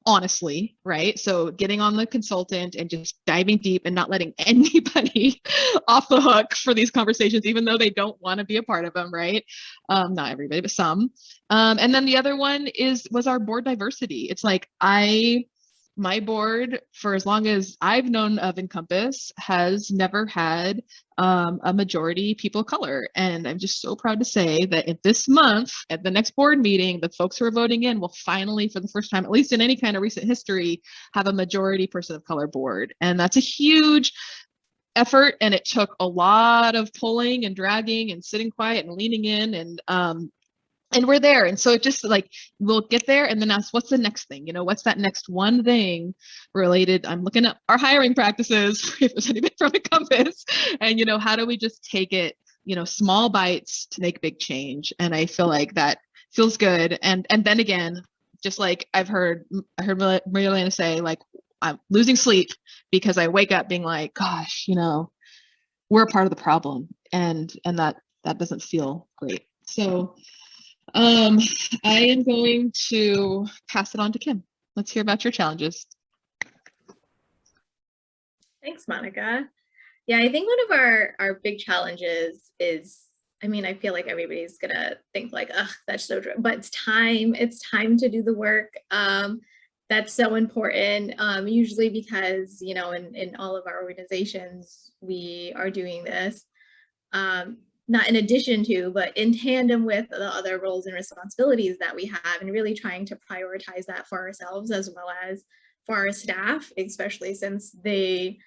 [SPEAKER 4] honestly, right? So getting on the consultant and just diving deep and not letting anybody off the hook for these conversations, even though they don't want to be a part of them, right? Um, not everybody, but some. Um, and then the other one is was our board diversity. It's like I my board, for as long as I've known of Encompass, has never had um, a majority people of color. And I'm just so proud to say that at this month, at the next board meeting, the folks who are voting in will finally, for the first time, at least in any kind of recent history, have a majority person of color board. And that's a huge effort and it took a lot of pulling and dragging and sitting quiet and leaning in and um, and we're there and so it just like we'll get there and then ask what's the next thing? You know what's that next one thing related? I'm looking at our hiring practices if there's anything from Encompass and you know how do we just take it you know small bites to make big change? And i feel like that feels good. And and then again just like i've heard i heard maria elena say like i'm losing sleep because i wake up being like gosh you know we're a part of the problem and and that that doesn't feel great. So um, I am going to pass it on to Kim. Let's hear about your challenges.
[SPEAKER 5] Thanks, Monica. Yeah, I think one of our, our big challenges is, I mean, I feel like everybody's gonna think like, ugh, that's so true, but it's time, it's time to do the work. Um, that's so important, um, usually because, you know, in, in all of our organizations, we are doing this. Um, not in addition to, but in tandem with the other roles and responsibilities that we have and really trying to prioritize that for ourselves as well as for our staff, especially since they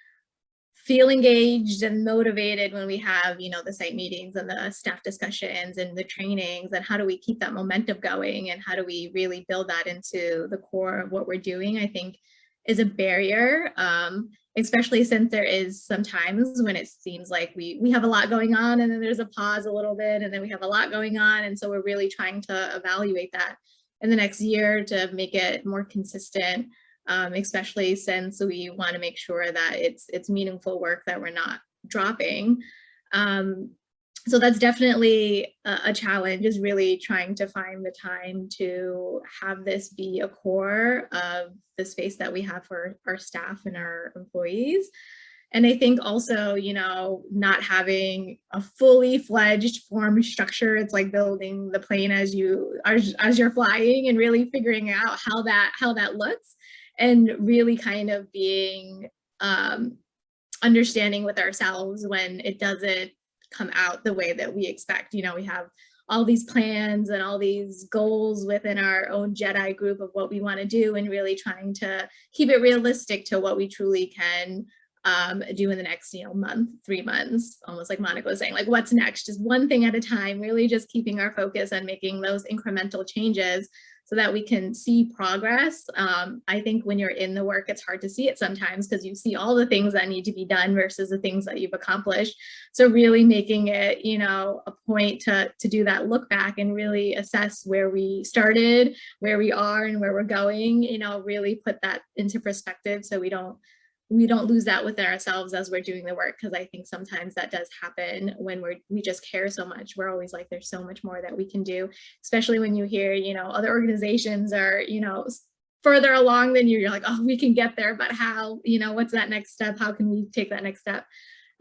[SPEAKER 5] feel engaged and motivated when we have, you know, the site meetings and the staff discussions and the trainings and how do we keep that momentum going and how do we really build that into the core of what we're doing, I think is a barrier. Um, especially since there is sometimes when it seems like we we have a lot going on and then there's a pause a little bit and then we have a lot going on. And so we're really trying to evaluate that in the next year to make it more consistent um, especially since we want to make sure that it's it's meaningful work that we're not dropping. Um, so that's definitely a, challenge is really trying to find the time to have this be a core of the space that we have for our staff and our employees. And I think also, you know, not having a fully fledged form structure, it's like building the plane as you as, as you're flying and really figuring out how that how that looks and really kind of being um, understanding with ourselves when it doesn't come out the way that we expect. You know, we have all these plans and all these goals within our own Jedi group of what we want to do and really trying to keep it realistic to what we truly can um, do in the next, you know, month, three months, almost like Monica was saying, like what's next, just one thing at a time, really just keeping our focus and making those incremental changes so that we can see progress. Um, I think when you're in the work, it's hard to see it sometimes because you see all the things that need to be done versus the things that you've accomplished. So really making it, you know, a point to, to do that look back and really assess where we started, where we are and where we're going, you know, really put that into perspective so we don't we don't lose that within ourselves as we're doing the work because I think sometimes that does happen when we're we just care so much. We're always like there's so much more that we can do, especially when you hear, you know, other organizations are, you know, further along than you. You're like, oh, we can get there, but how, you know, what's that next step? How can we take that next step?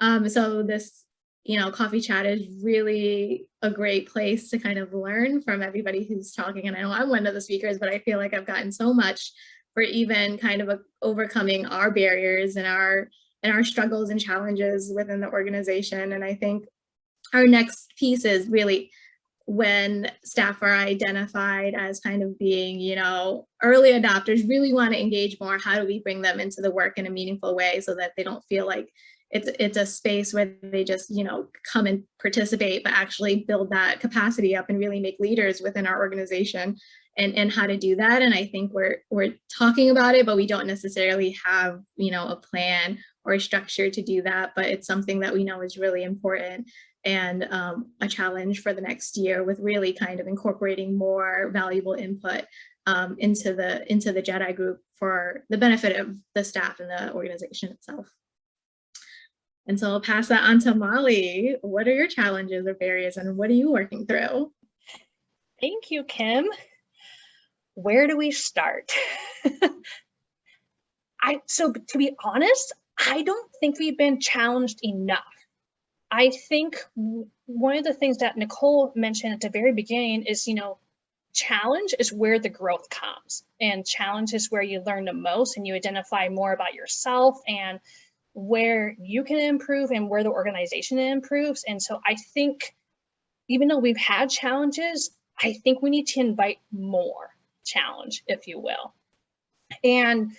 [SPEAKER 5] Um, so this, you know, coffee chat is really a great place to kind of learn from everybody who's talking. And I know I'm one of the speakers, but I feel like I've gotten so much for even kind of a, overcoming our barriers and our and our struggles and challenges within the organization. And I think our next piece is really when staff are identified as kind of being, you know, early adopters, really want to engage more. How do we bring them into the work in a meaningful way so that they don't feel like it's it's a space where they just, you know, come and participate, but actually build that capacity up and really make leaders within our organization and, and how to do that. And I think we're, we're talking about it, but we don't necessarily have, you know, a plan or a structure to do that, but it's something that we know is really important and um, a challenge for the next year with really kind of incorporating more valuable input um, into the into the JEDI group for the benefit of the staff and the organization itself. And so I'll pass that on to Molly. What are your challenges or barriers and what are you working through?
[SPEAKER 2] Thank you, Kim where do we start? I so to be honest, I don't think we've been challenged enough. I think one of the things that Nicole mentioned at the very beginning is, you know, challenge is where the growth comes and challenge is where you learn the most and you identify more about yourself and where you can improve and where the organization improves. And so I think even though we've had challenges, I think we need to invite more challenge, if you will. And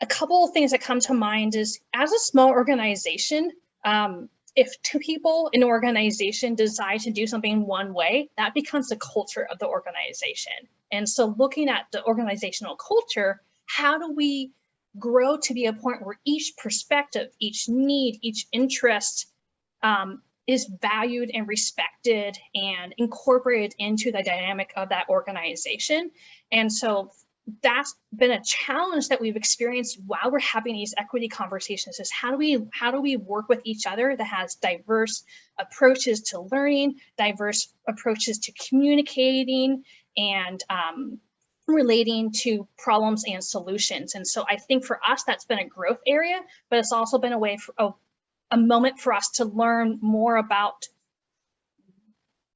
[SPEAKER 2] a couple of things that come to mind is as a small organization, um, if two people in an organization decide to do something one way, that becomes the culture of the organization. And so looking at the organizational culture, how do we grow to be a point where each perspective, each need, each interest um, is valued and respected and incorporated into the dynamic of that organization. And so that's been a challenge that we've experienced while we're having these equity conversations is how do we how do we work with each other that has diverse approaches to learning diverse approaches to communicating and um, relating to problems and solutions and so i think for us that's been a growth area but it's also been a way for a, a moment for us to learn more about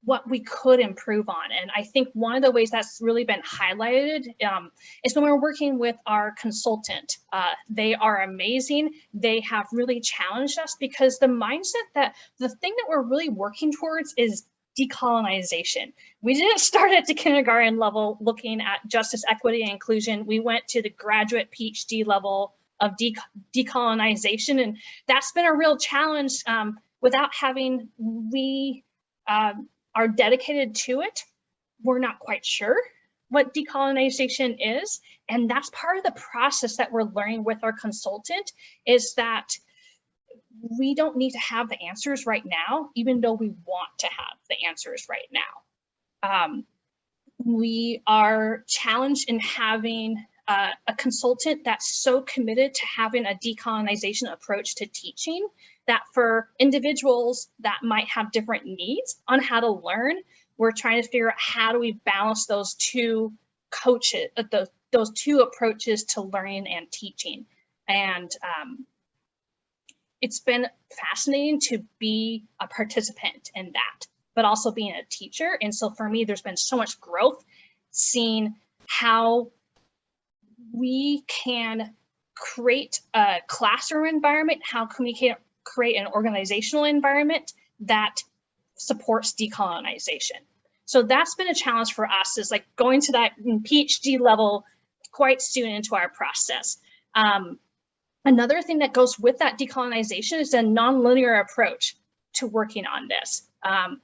[SPEAKER 2] what we could improve on. And I think one of the ways that's really been highlighted um, is when we're working with our consultant. Uh, they are amazing. They have really challenged us because the mindset that the thing that we're really working towards is decolonization. We didn't start at the kindergarten level looking at justice, equity, and inclusion. We went to the graduate PhD level of de decolonization. And that's been a real challenge um, without having we um, are dedicated to it, we're not quite sure what decolonization is. And that's part of the process that we're learning with our consultant is that we don't need to have the answers right now, even though we want to have the answers right now. Um, we are challenged in having uh, a consultant that's so committed to having a decolonization approach to teaching that for individuals that might have different needs on how to learn, we're trying to figure out how do we balance those two coaches, uh, those, those two approaches to learning and teaching. And um, it's been fascinating to be a participant in that, but also being a teacher. And so for me, there's been so much growth seeing how we can create a classroom environment, how can we create an organizational environment that supports decolonization. So that's been a challenge for us is like going to that PhD level quite soon into our process. Um, another thing that goes with that decolonization is a nonlinear approach to working on this. Um,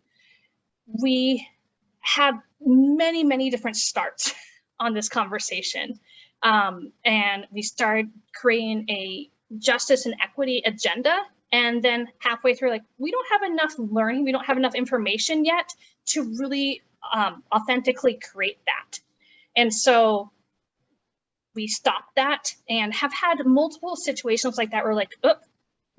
[SPEAKER 2] we have many, many different starts on this conversation. Um, and we started creating a justice and equity agenda. And then halfway through, like, we don't have enough learning, we don't have enough information yet to really um, authentically create that. And so we stopped that and have had multiple situations like that where like, oh,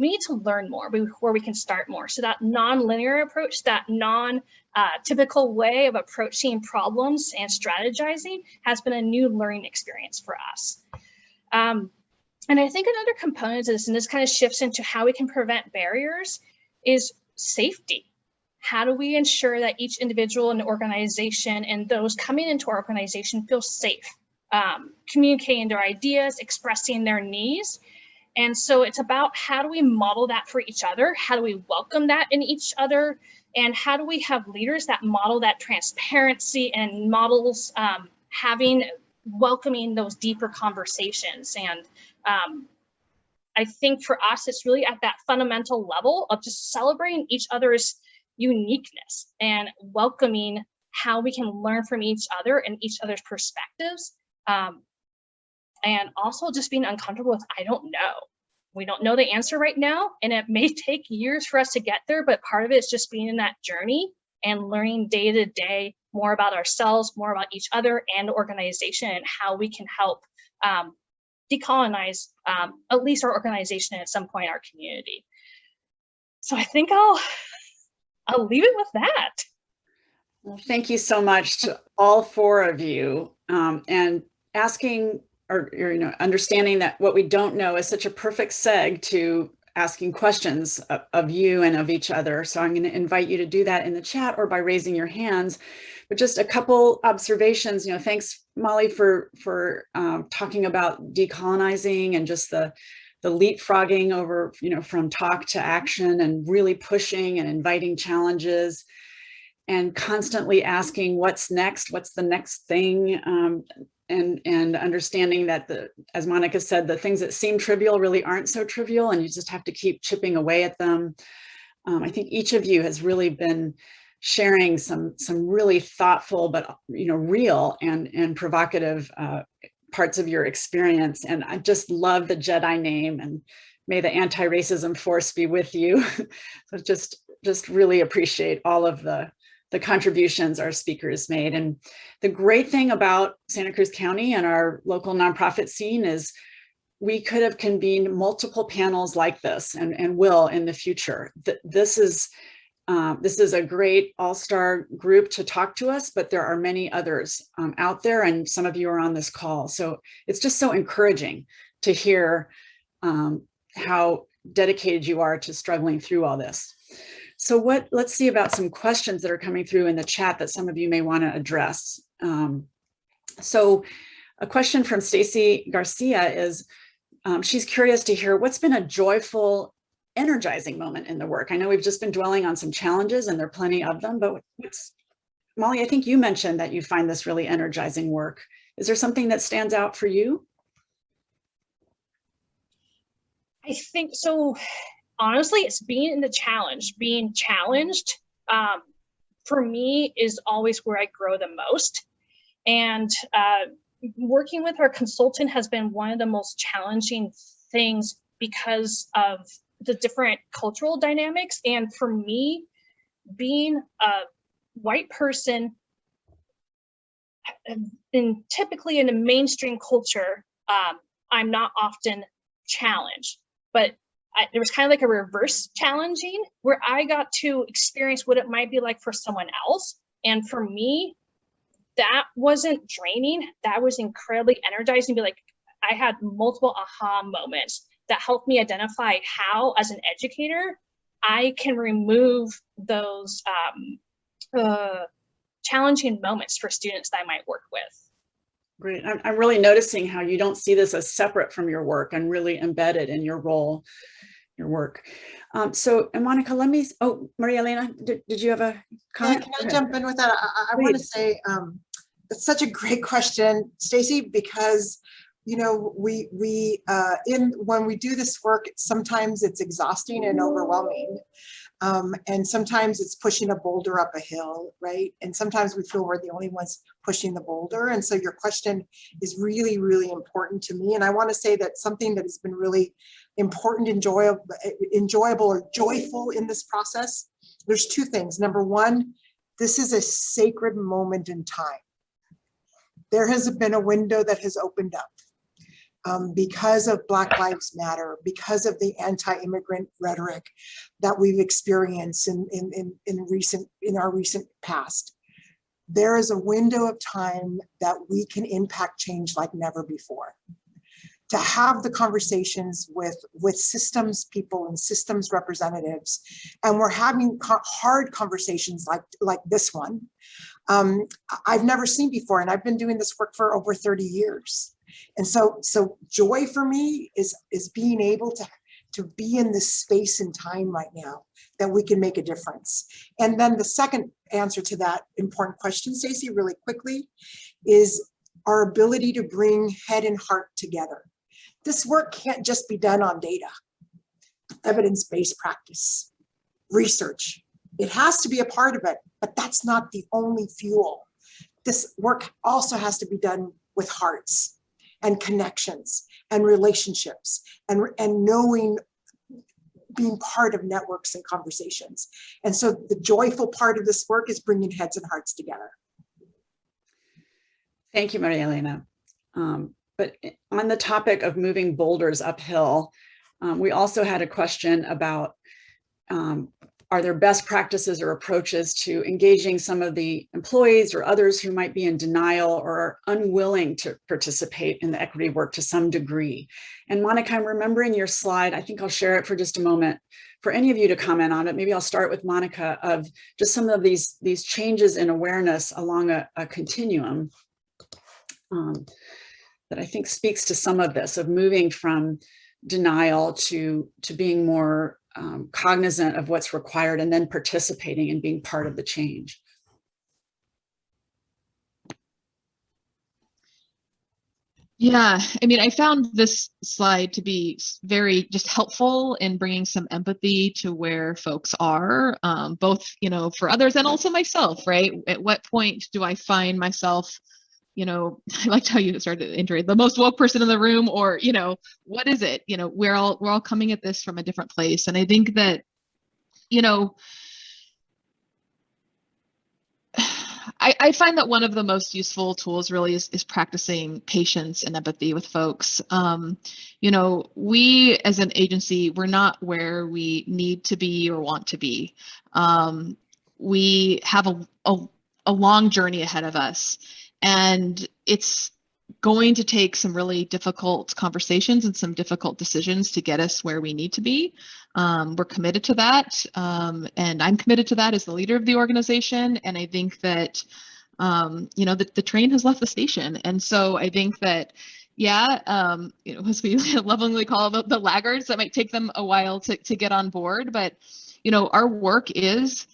[SPEAKER 2] we need to learn more before we can start more. So that non-linear approach, that non-typical uh, way of approaching problems and strategizing has been a new learning experience for us. Um, and I think another component of this, and this kind of shifts into how we can prevent barriers, is safety. How do we ensure that each individual in the organization and those coming into our organization feel safe, um, communicating their ideas, expressing their needs, and so it's about how do we model that for each other? How do we welcome that in each other? And how do we have leaders that model that transparency and models um, having welcoming those deeper conversations? And um, I think for us, it's really at that fundamental level of just celebrating each other's uniqueness and welcoming how we can learn from each other and each other's perspectives um, and also just being uncomfortable with I don't know. We don't know the answer right now, and it may take years for us to get there, but part of it is just being in that journey and learning day to day more about ourselves, more about each other and organization and how we can help um, decolonize um, at least our organization and at some point our community. So I think I'll I'll leave it with that.
[SPEAKER 1] Well, thank you so much to all four of you um, and asking or, or, you know, understanding that what we don't know is such a perfect seg to asking questions of, you and of each other. So I'm going to invite you to do that in the chat or by raising your hands. But just a couple observations, you know, thanks Molly for for um, talking about decolonizing and just the the leapfrogging over, you know, from talk to action and really pushing and inviting challenges and constantly asking what's next, what's the next thing. Um, and and understanding that the as Monica said the things that seem trivial really aren't so trivial and you just have to keep chipping away at them. Um, I think each of you has really been sharing some some really thoughtful but you know real and and provocative uh, parts of your experience. And I just love the Jedi name and may the anti-racism force be with you. So just just really appreciate all of the the contributions our speakers made. And the great thing about Santa Cruz County and our local nonprofit scene is we could have convened multiple panels like this and, and will in the future. This is, uh, this is a great all-star group to talk to us, but there are many others um, out there and some of you are on this call. So it's just so encouraging to hear um, how dedicated you are to struggling through all this. So what, let's see about some questions that are coming through in the chat that some of you may want to address. Um, so a question from Stacy Garcia is, um, she's curious to hear what's been a joyful, energizing moment in the work. I know we've just been dwelling on some challenges and there are plenty of them, but what's, Molly, I think you mentioned that you find this really energizing work. Is there something that stands out for you?
[SPEAKER 2] I think so honestly, it's being in the challenge, being challenged um, for me is always where I grow the most. And uh, working with our consultant has been one of the most challenging things because of the different cultural dynamics. And for me, being a white person in typically in a mainstream culture, um, I'm not often challenged, but I, there was kind of like a reverse challenging where I got to experience what it might be like for someone else. And for me, that wasn't draining. That was incredibly energizing. Be like, I had multiple aha moments that helped me identify how, as an educator, I can remove those um, uh, challenging moments for students that I might work with.
[SPEAKER 1] Great. I'm, I'm really noticing how you don't see this as separate from your work and really embedded in your role, your work. Um, so, and Monica, let me, oh, Maria Elena, did, did you have a comment?
[SPEAKER 3] Yeah,
[SPEAKER 1] can
[SPEAKER 3] I jump in with that? I, I- I want to say, um, it's such a great question, Stacy, because, you know, we, we, uh, in, when we do this work, sometimes it's exhausting and overwhelming. Um, and sometimes it's pushing a boulder up a hill, right? And sometimes we feel we're the only ones pushing the boulder. And so your question is really, really important to me. And I want to say that something that has been really important, enjoyable, enjoyable or joyful in this process, there's two things. Number one, this is a sacred moment in time. There has been a window that has opened up um, because of Black Lives Matter, because of the anti-immigrant rhetoric that we've experienced in, in, in, in recent, in our recent past. There is a window of time that we can impact change like never before. To have the conversations with, with systems people and systems representatives, and we're having co- hard conversations like, like this one, um, I've never seen before, and I've been doing this work for over 30 years. And so, so joy for me is, is being able to, to be in this space and time right now that we can make a difference. And then the second answer to that important question, Stacey, really quickly, is our ability to bring head and heart together. This work can't just be done on data, evidence-based practice, research. It has to be a part of it, but that's not the only fuel. This work also has to be done with hearts and connections and relationships and, and knowing being part of networks and conversations. And so the joyful part of this work is bringing heads and hearts together.
[SPEAKER 1] Thank you, Maria Elena. Um, but on the topic of moving boulders uphill, um, we also had a question about um, are there best practices or approaches to engaging some of the employees or others who might be in denial or are unwilling to participate in the equity work to some degree? And Monica, I'm remembering your slide. I think I'll share it for just a moment for any of you to comment on it. Maybe I'll start with Monica of just some of these, these changes in awareness along a, a continuum um, that I think speaks to some of this of moving from denial to to being more um, cognizant of what's required and then participating and being part of the change.
[SPEAKER 4] Yeah, I mean, I found this slide to be very just helpful in bringing some empathy to where folks are, um, both, you know, for others and also myself, right? At what point do I find myself, you know, I liked how you started the intro, the most woke person in the room, or, you know, what is it? You know, we're all we're all coming at this from a different place. And I think that, you know, I, I find that one of the most useful tools really is, is practicing patience and empathy with folks. Um, you know, we as an agency, we're not where we need to be or want to be. Um, we have a, a, a long journey ahead of us, and it's going to take some really difficult conversations and some difficult decisions to get us where we need to be. Um, we're committed to that, um, and I'm committed to that as the leader of the organization. And I think that, um, you know, the, the train has left the station, and so I think that, yeah, um, you know, as we lovingly call the, the laggards, that might take them a while to to get on board, but you know, our work is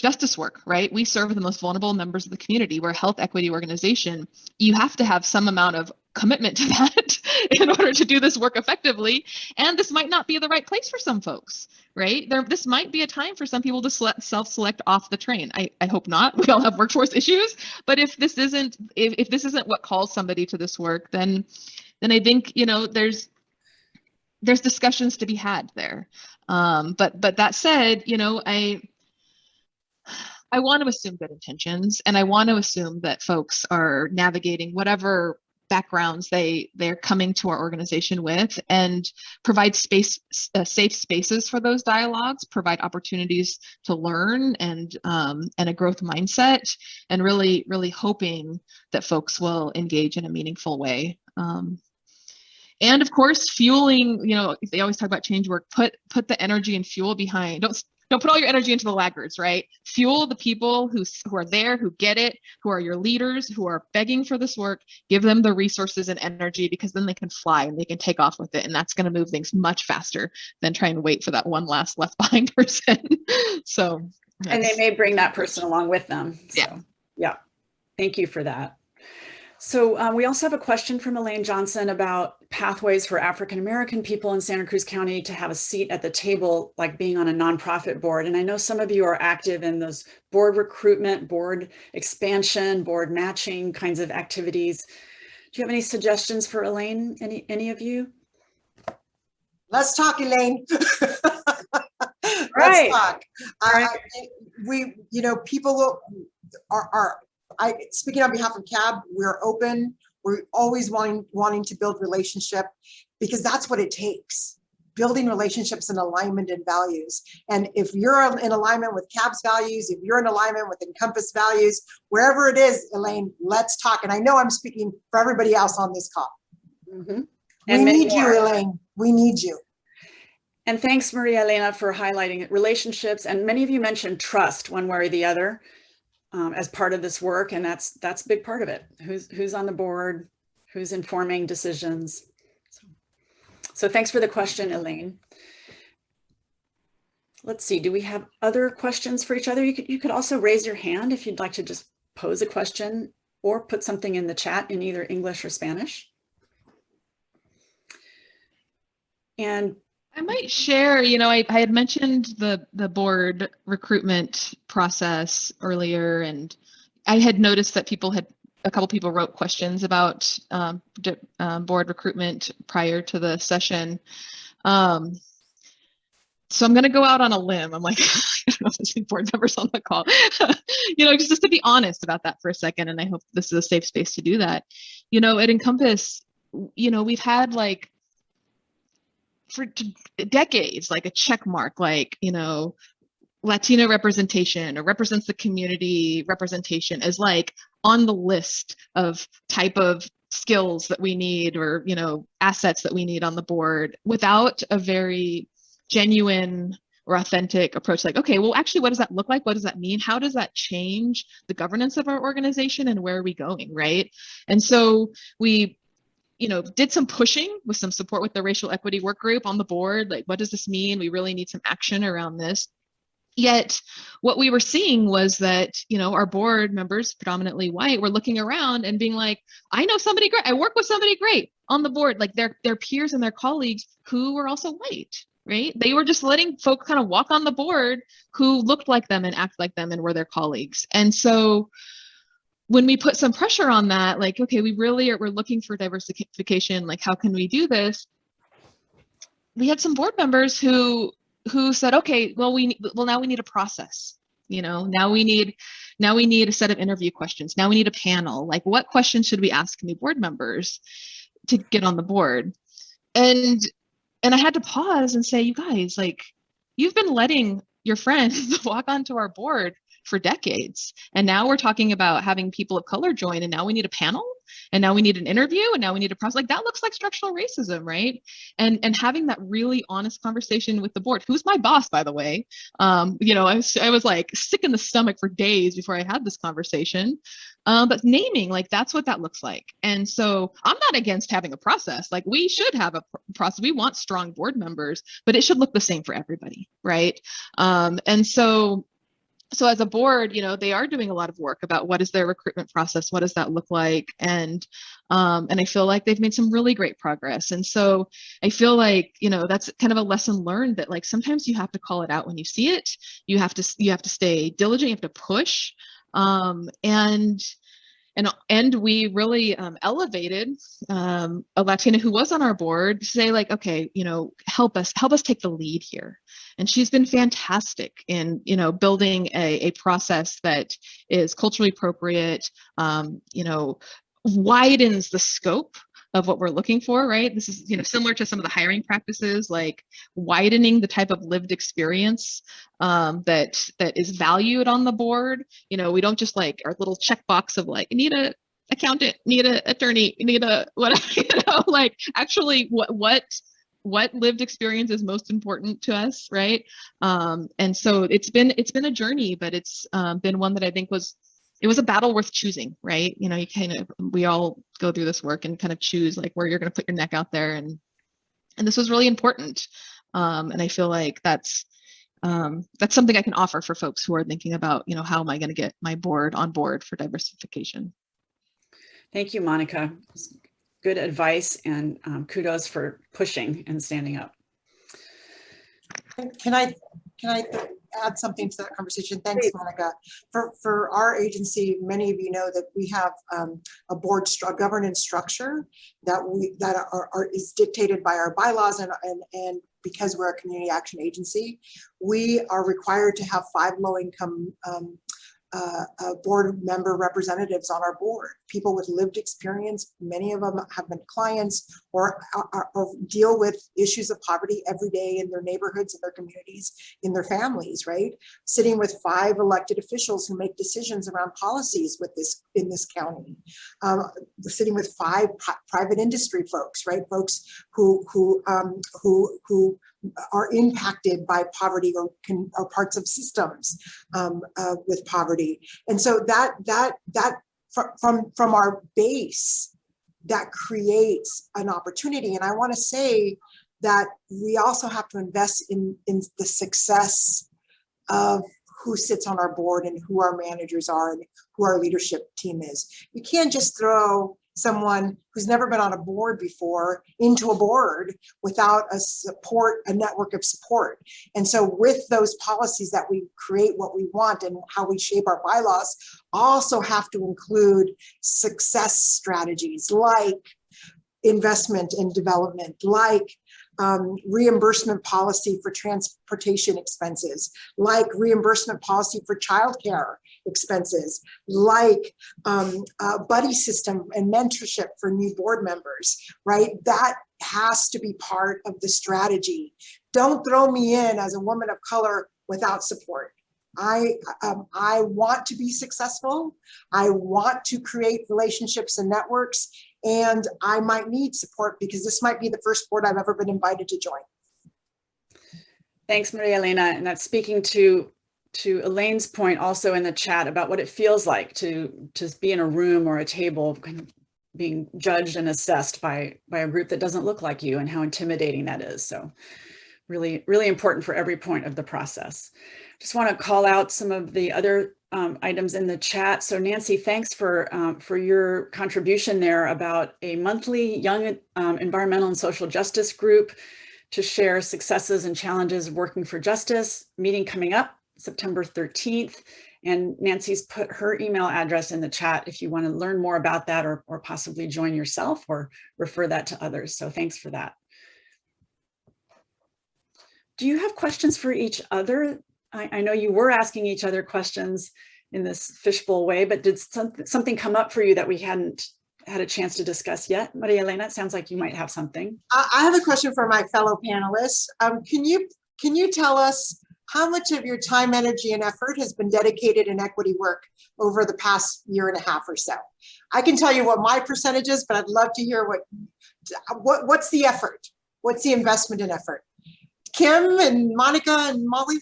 [SPEAKER 4] justice work, right? We serve the most vulnerable members of the community. We're a health equity organization. You have to have some amount of commitment to that in order to do this work effectively. And this might not be the right place for some folks, right? There, this might be a time for some people to self-select off the train. I, I hope not. We all have workforce issues, but if this isn't if, if this isn't what calls somebody to this work, then then I think you know there's there's discussions to be had there. Um, but but that said, you know, I I want to assume good intentions and I want to assume that folks are navigating whatever backgrounds they they're coming to our organization with and provide space uh, safe spaces for those dialogues provide opportunities to learn and um, and a growth mindset and really really hoping that folks will engage in a meaningful way. Um, and of course fueling you know they always talk about change work put put the energy and fuel behind don't don't put all your energy into the laggards right fuel the people who who are there who get it who are your leaders who are begging for this work give them the resources and energy because then they can fly and they can take off with it and that's going to move things much faster than trying to wait for that one last left behind person so
[SPEAKER 1] And they may bring that person along with them.
[SPEAKER 4] Yeah.
[SPEAKER 1] So, yeah. Thank you for that. So um, we also have a question from Elaine Johnson about pathways for African-American people in Santa Cruz County to have a seat at the table, like being on a nonprofit board. And I know some of you are active in those board recruitment, board expansion, board matching kinds of activities. Do you have any suggestions for Elaine? Any, any of you?
[SPEAKER 3] Let's talk, Elaine.
[SPEAKER 1] Right.
[SPEAKER 3] Let's talk. I- I- We, you know, people are, are, I, speaking on behalf of CAB, we're open. We're always wanting, wanting to build relationship because that's what it takes. Building relationships and alignment and values. And if you're in alignment with CAB's values, if you're in alignment with Encompass values, wherever it is, Elaine, let's talk. And I know I'm speaking for everybody else on this call.
[SPEAKER 1] Mhm.
[SPEAKER 3] We need you. Elaine. We need you.
[SPEAKER 1] And thanks, Maria Elena, for highlighting relationships. And many of you mentioned trust one way or the other um, as part of this work. And that's that's a big part of it. Who's who's on the board, who's informing decisions. So, so thanks for the question, Elaine. Let's see, do we have other questions for each other? You could, you could also raise your hand if you'd like to just pose a question or put something in the chat in either English or Spanish. And
[SPEAKER 4] I might share, you know, I, I had mentioned the the board recruitment process earlier, and I had noticed that people had a couple people wrote questions about um, um, board recruitment prior to the session. Um, so I'm going to go out on a limb. I'm like, I don't know if there's board members on the call, you know, just, just to be honest about that for a second. And I hope this is a safe space to do that. You know, at Encompass, you know, we've had like for decades like a check mark like you know latino representation or represents the community representation is like on the list of type of skills that we need or you know assets that we need on the board without a very genuine or authentic approach like okay well actually what does that look like? What does that mean? How does that change the governance of our organization and where are we going? Right? And so we you know, did some pushing with some support with the racial equity work group on the board. Like, what does this mean? We really need some action around this. Yet, what we were seeing was that, you know, our board members, predominantly white, were looking around and being like, I know somebody great. I work with somebody great on the board, like their, their peers and their colleagues who were also white, right? They were just letting folk kind of walk on the board who looked like them and act like them and were their colleagues. And so, when we put some pressure on that, like, okay, we really are, we're looking for diversification, like, how can we do this? We had some board members who, who said, okay, well, we, well, now we need a process, you know, now we need, now we need a set of interview questions. Now we need a panel. Like, what questions should we ask new board members to get on the board? And, and I had to pause and say, you guys, like, you've been letting your friends walk onto our board for decades. And now we're talking about having people of color join, and now we need a panel, and now we need an interview, and now we need a process. Like that looks like structural racism, right? And and having that really honest conversation with the board, who's my boss, by the way. Um, you know, I was I was like sick in the stomach for days before I had this conversation. Um, but naming, like that's what that looks like. And so I'm not against having a process. Like we should have a pr- process. We want strong board members, but it should look the same for everybody, right? Um, and so so as a board, you know, they are doing a lot of work about what is their recruitment process, what does that look like, and um, and I feel like they've made some really great progress. And so I feel like you know that's kind of a lesson learned that like sometimes you have to call it out when you see it. You have to you have to stay diligent. You have to push, um, and and and we really um, elevated um, a Latina who was on our board to say like, okay, you know, help us help us take the lead here. And she's been fantastic in you know building a, a process that is culturally appropriate um, you know widens the scope of what we're looking for right? This is you know similar to some of the hiring practices like widening the type of lived experience um, that that is valued on the board. You know we don't just like our little checkbox of like need a accountant need a attorney need a what you know like actually what what what lived experience is most important to us right? Um, and so it's been it's been a journey but it's um, been one that i think was it was a battle worth choosing right you know you kind of we all go through this work and kind of choose like where you're going to put your neck out there and and this was really important um, and i feel like that's um, that's something i can offer for folks who are thinking about you know how am i going to get my board on board for diversification
[SPEAKER 1] Thank you, Monica. Good advice and um, kudos for pushing and standing up.
[SPEAKER 3] Can I, can I add something to that conversation? Thanks,
[SPEAKER 1] Please.
[SPEAKER 3] Monica. For, for our agency, many of you know that we have um, a board governance structure that we, that are, are, is dictated by our bylaws and, and, and because we're a community action agency, we are required to have five low-income um, uh, uh, board member representatives on our board, people with lived experience. Many of them have been clients or, or, or deal with issues of poverty every day in their neighborhoods, in their communities, in their families, right? Sitting with five elected officials who make decisions around policies with this in this county. Um, sitting with five pri private industry folks, right? Folks who who um, who who are impacted by poverty or can or parts of systems um, uh, with poverty. And so that that that fr- from from our base that creates an opportunity. And I want to say that we also have to invest in in the success of who sits on our board and who our managers are and who our leadership team is. You can't just throw someone who's never been on a board before into a board without a support, a network of support. And so with those policies that we create what we want and how we shape our bylaws also have to include success strategies like investment and development, like um, reimbursement policy for transportation expenses, like reimbursement policy for childcare expenses, like um, a buddy system and mentorship for new board members, right? That has to be part of the strategy. Don't throw me in as a woman of color without support. I, um, I want to be successful. I want to create relationships and networks and I might need support because this might be the first board I've ever been invited to join.
[SPEAKER 1] Thanks, Maria Elena. And that's speaking to to Elaine's point also in the chat about what it feels like to to be in a room or a table kind of being judged and assessed by by a group that doesn't look like you and how intimidating that is. So really, really important for every point of the process. Just want to call out some of the other um, items in the chat. So Nancy, thanks for um, for your contribution there about a monthly young um, environmental and social justice group to share successes and challenges working for justice. Meeting coming up September 13th. And Nancy's put her email address in the chat if you want to learn more about that or, or possibly join yourself or refer that to others. So thanks for that. Do you have questions for each other? I, I know you were asking each other questions in this fishbowl way, but did something, something come up for you that we hadn't had a chance to discuss yet? Maria Elena, it sounds like you might have something.
[SPEAKER 3] I, I have a question for my fellow panelists. Um, can you can you tell us how much of your time, energy, and effort has been dedicated in equity work over the past year and a half or so? I can tell you what my percentage is, but I'd love to hear what, what what's the effort? What's the investment in effort? Kim and Monica and Molly?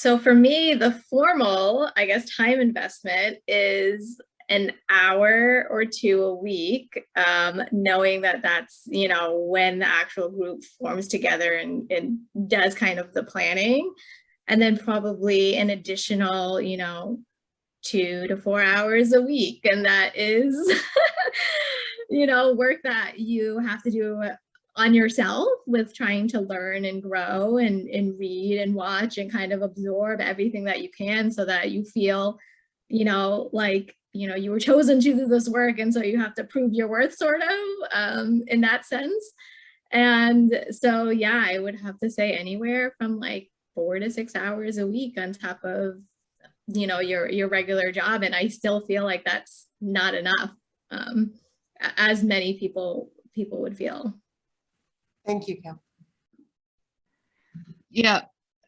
[SPEAKER 5] So for me, the formal, I guess, time investment is an hour or two a week, um, knowing that that's, you know, when the actual group forms together and, and does kind of the planning. and then probably an additional, you know, two to four hours a week. And that is, you know, work that you have to do on yourself with trying to learn and grow and, and read and watch and kind of absorb everything that you can so that you feel, you know, like, you know, you were chosen to do this work. And so you have to prove your worth sort of um, in that sense. And so, yeah, I would have to say anywhere from like four to six hours a week on top of you know your your regular job and i still feel like that's not enough um as many people people would feel
[SPEAKER 3] Thank you, Kim.
[SPEAKER 4] Yeah,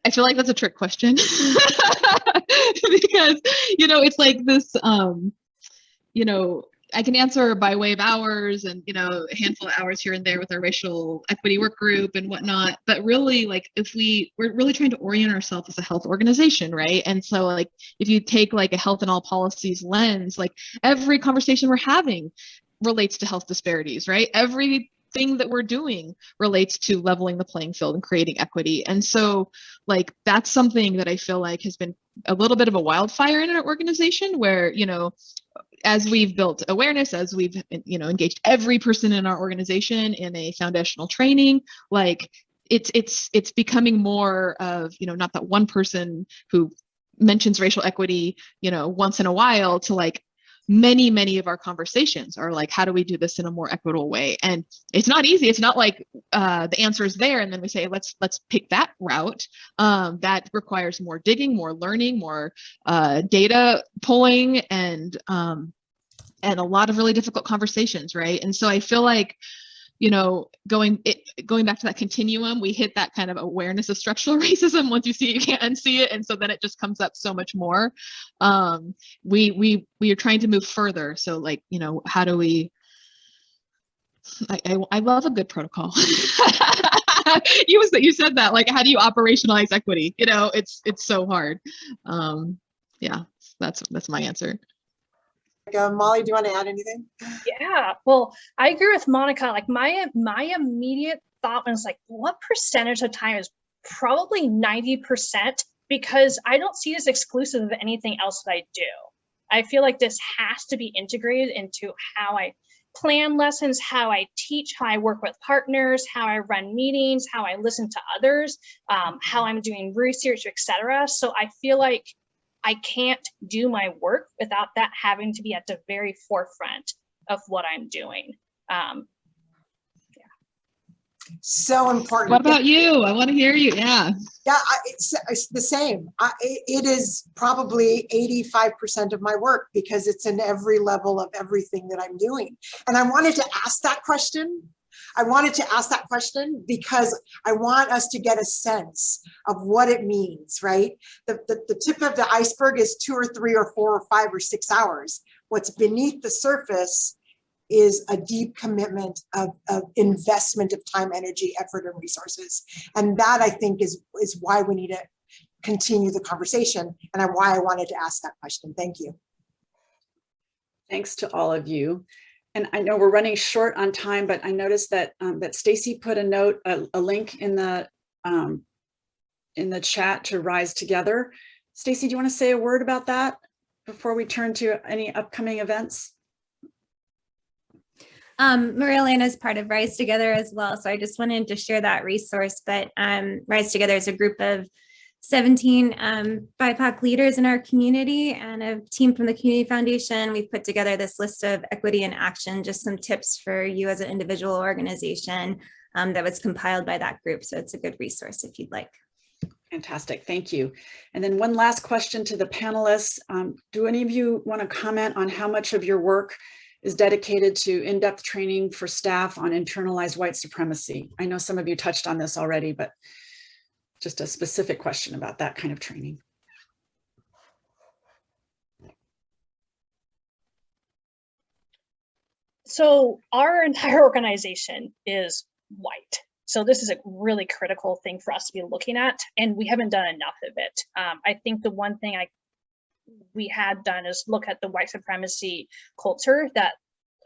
[SPEAKER 4] I feel like that's a trick question because you know it's like this. Um, you know, I can answer by way of hours and you know a handful of hours here and there with our racial equity work group and whatnot. But really, like if we we're really trying to orient ourselves as a health organization, right? And so like if you take like a health and all policies lens, like every conversation we're having relates to health disparities, right? Every thing that we're doing relates to leveling the playing field and creating equity. And so like that's something that I feel like has been a little bit of a wildfire in our organization where, you know, as we've built awareness, as we've, you know, engaged every person in our organization in a foundational training, like it's it's it's becoming more of, you know, not that one person who mentions racial equity, you know, once in a while to like many many of our conversations are like how do we do this in a more equitable way? And it's not easy. It's not like uh, the answer is there and then we say let's let's pick that route. Um, that requires more digging more learning more uh, data pulling and um, and a lot of really difficult conversations right? And so i feel like you know, going it going back to that continuum, we hit that kind of awareness of structural racism. Once you see it, you can't unsee it, and so then it just comes up so much more. Um, we we we are trying to move further. So like, you know, how do we? I I, I love a good protocol. you was that you said that. Like, how do you operationalize equity? You know, it's it's so hard. Um, yeah, that's that's my answer.
[SPEAKER 3] Uh, Molly, do you want to add anything?
[SPEAKER 2] Yeah, well, I agree with Monica. Like my my immediate thought was like, what percentage of time is probably 90% because I don't see this exclusive of anything else that I do. I feel like this has to be integrated into how I plan lessons, how I teach, how I work with partners, how I run meetings, how I listen to others, um, how I'm doing research, etc. So I feel like I can't do my work without that having to be at the very forefront of what I'm doing. Um,
[SPEAKER 3] So important.
[SPEAKER 4] What about you? I want to hear you. Yeah.
[SPEAKER 3] Yeah, I- it's, it's the same. I, it it is probably 85% of my work because it's in every level of everything that I'm doing. And I wanted to ask that question. I wanted to ask that question because I want us to get a sense of what it means, right? The, the, the tip of the iceberg is two or three or four or five or six hours. What's beneath the surface is a deep commitment of, of investment of time, energy, effort, and resources. And that I think is, is why we need to continue the conversation and why I wanted to ask that question. Thank you.
[SPEAKER 1] Thanks to all of you. And I know we're running short on time, but I noticed that um, that Stacy put a note, a, a link in the um, in the chat to Rise Together. Stacy, do you want to say a word about that before we turn to any upcoming events?
[SPEAKER 6] Um, Maria Elena is part of Rise Together as well, so I just wanted to share that resource. But um, Rise Together is a group of 17 um, BIPOC leaders in our community and a team from the Community Foundation. We've put together this list of equity and action, just some tips for you as an individual organization um, that was compiled by that group. So it's a good resource if you'd like.
[SPEAKER 1] Fantastic, thank you. And then one last question to the panelists. Um, do any of you want to comment on how much of your work is dedicated to in-depth training for staff on internalized white supremacy? I know some of you touched on this already, but just a specific question about that kind of training.
[SPEAKER 2] so our entire organization is white. So this is a really critical thing for us to be looking at, and we haven't done enough of it. Um, I think the one thing I we had done is look at the white supremacy culture that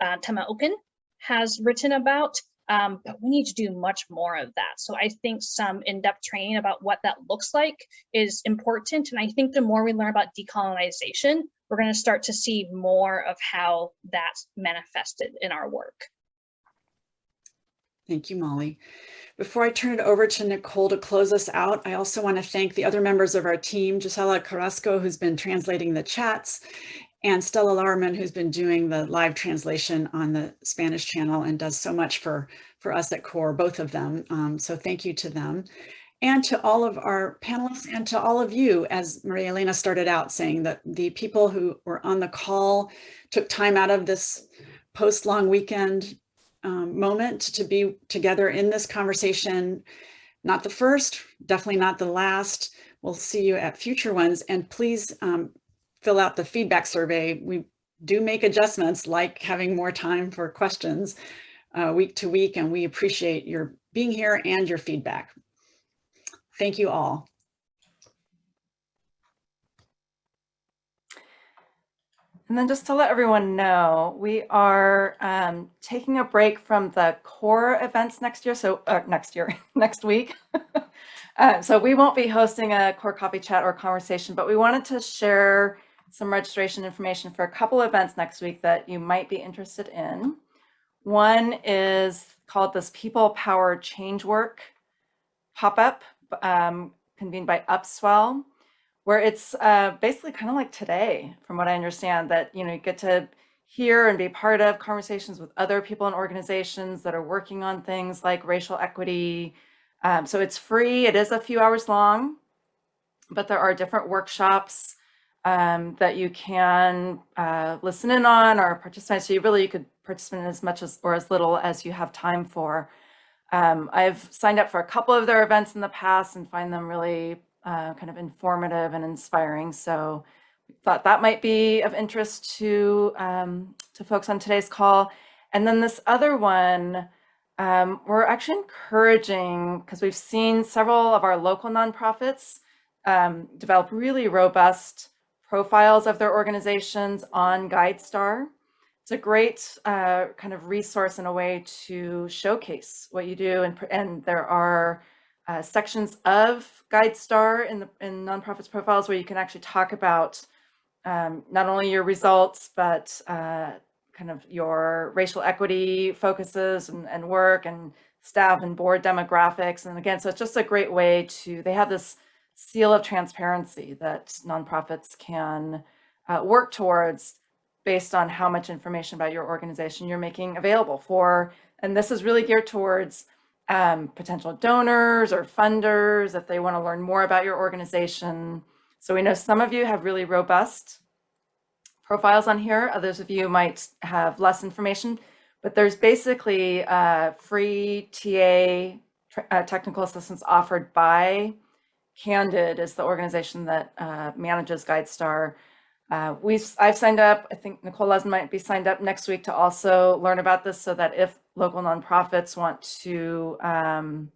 [SPEAKER 2] uh, Tema Okun has written about. Um, but we need to do much more of that. So I think some in-depth training about what that looks like is important. And I think the more we learn about decolonization, we're going to start to see more of how that's manifested in our work.
[SPEAKER 1] Thank you, Molly. Before I turn it over to Nicole to close us out, I also want to thank the other members of our team, Gisela Carrasco, who's been translating the chats, and Stella Larman, who's been doing the live translation on the Spanish channel and does so much for, for us at CORE, both of them. Um, so thank you to them. And to all of our panelists and to all of you, as Maria Elena started out saying that the people who were on the call took time out of this post-long weekend um, moment to be together in this conversation. Not the first, definitely not the last. We'll see you at future ones. And please um, fill out the feedback survey. We do make adjustments like having more time for questions uh, week to week, and we appreciate your being here and your feedback. Thank you all.
[SPEAKER 7] And then just to let everyone know, we are um, taking a break from the core events next year. So uh, next year, next week. uh, so we won't be hosting a core coffee chat or conversation, but we wanted to share some registration information for a couple events next week that you might be interested in. One is called this People Power Change Work pop-up um, convened by Upswell where it's uh, basically kind of like today, from what I understand, that you know you get to hear and be part of conversations with other people and organizations that are working on things like racial equity. Um, so it's free. It is a few hours long, but there are different workshops um, that you can uh, listen in on or participate. So you really you could participate as much as or as little as you have time for. Um, I've signed up for a couple of their events in the past and find them really uh, kind of informative and inspiring. So thought that might be of interest to, um, to folks on today's call. And then this other one, um, we're actually encouraging, because we've seen several of our local nonprofits um, develop really robust profiles of their organizations on GuideStar. It's a great uh, kind of resource and a way to showcase what you do. And, and there are uh, sections of GuideStar in the in nonprofits profiles where you can actually talk about um, not only your results, but uh, kind of your racial equity focuses and, and work and staff and board demographics. And again, so it's just a great way to, they have this seal of transparency that nonprofits can uh, work towards based on how much information about your organization you're making available for. And this is really geared towards um, potential donors or funders if they want to learn more about your organization. So we know some of you have really robust profiles on here. Others of you might have less information, but there's basically uh, free TA uh, technical assistance offered by Candid is the organization that uh, manages GuideStar. Uh, we've, I've signed up, I think Nicole Lesman might be signed up next week to also learn about this so that if local nonprofits want to um,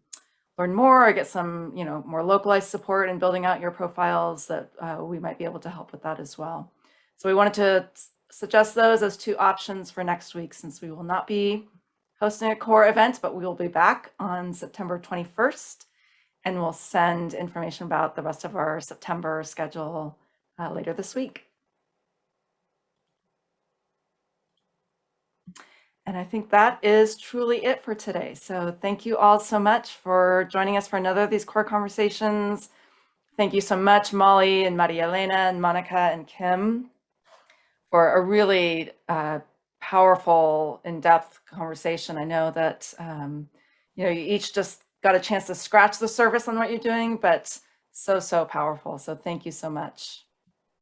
[SPEAKER 7] learn more or get some, you know, more localized support in building out your profiles, that uh, we might be able to help with that as well. So we wanted to suggest those as two options for next week since we will not be hosting a core event, but we will be back on September 21st and we'll send information about the rest of our September schedule uh, later this week. And I think that is truly it for today. So thank you all so much for joining us for another of these core conversations. Thank you so much, Molly and Maria Elena and Monica and Kim for a really uh, powerful, in-depth conversation. I know that, um, you know, you each just got a chance to scratch the surface on what you're doing, but so, so powerful. So thank you so much.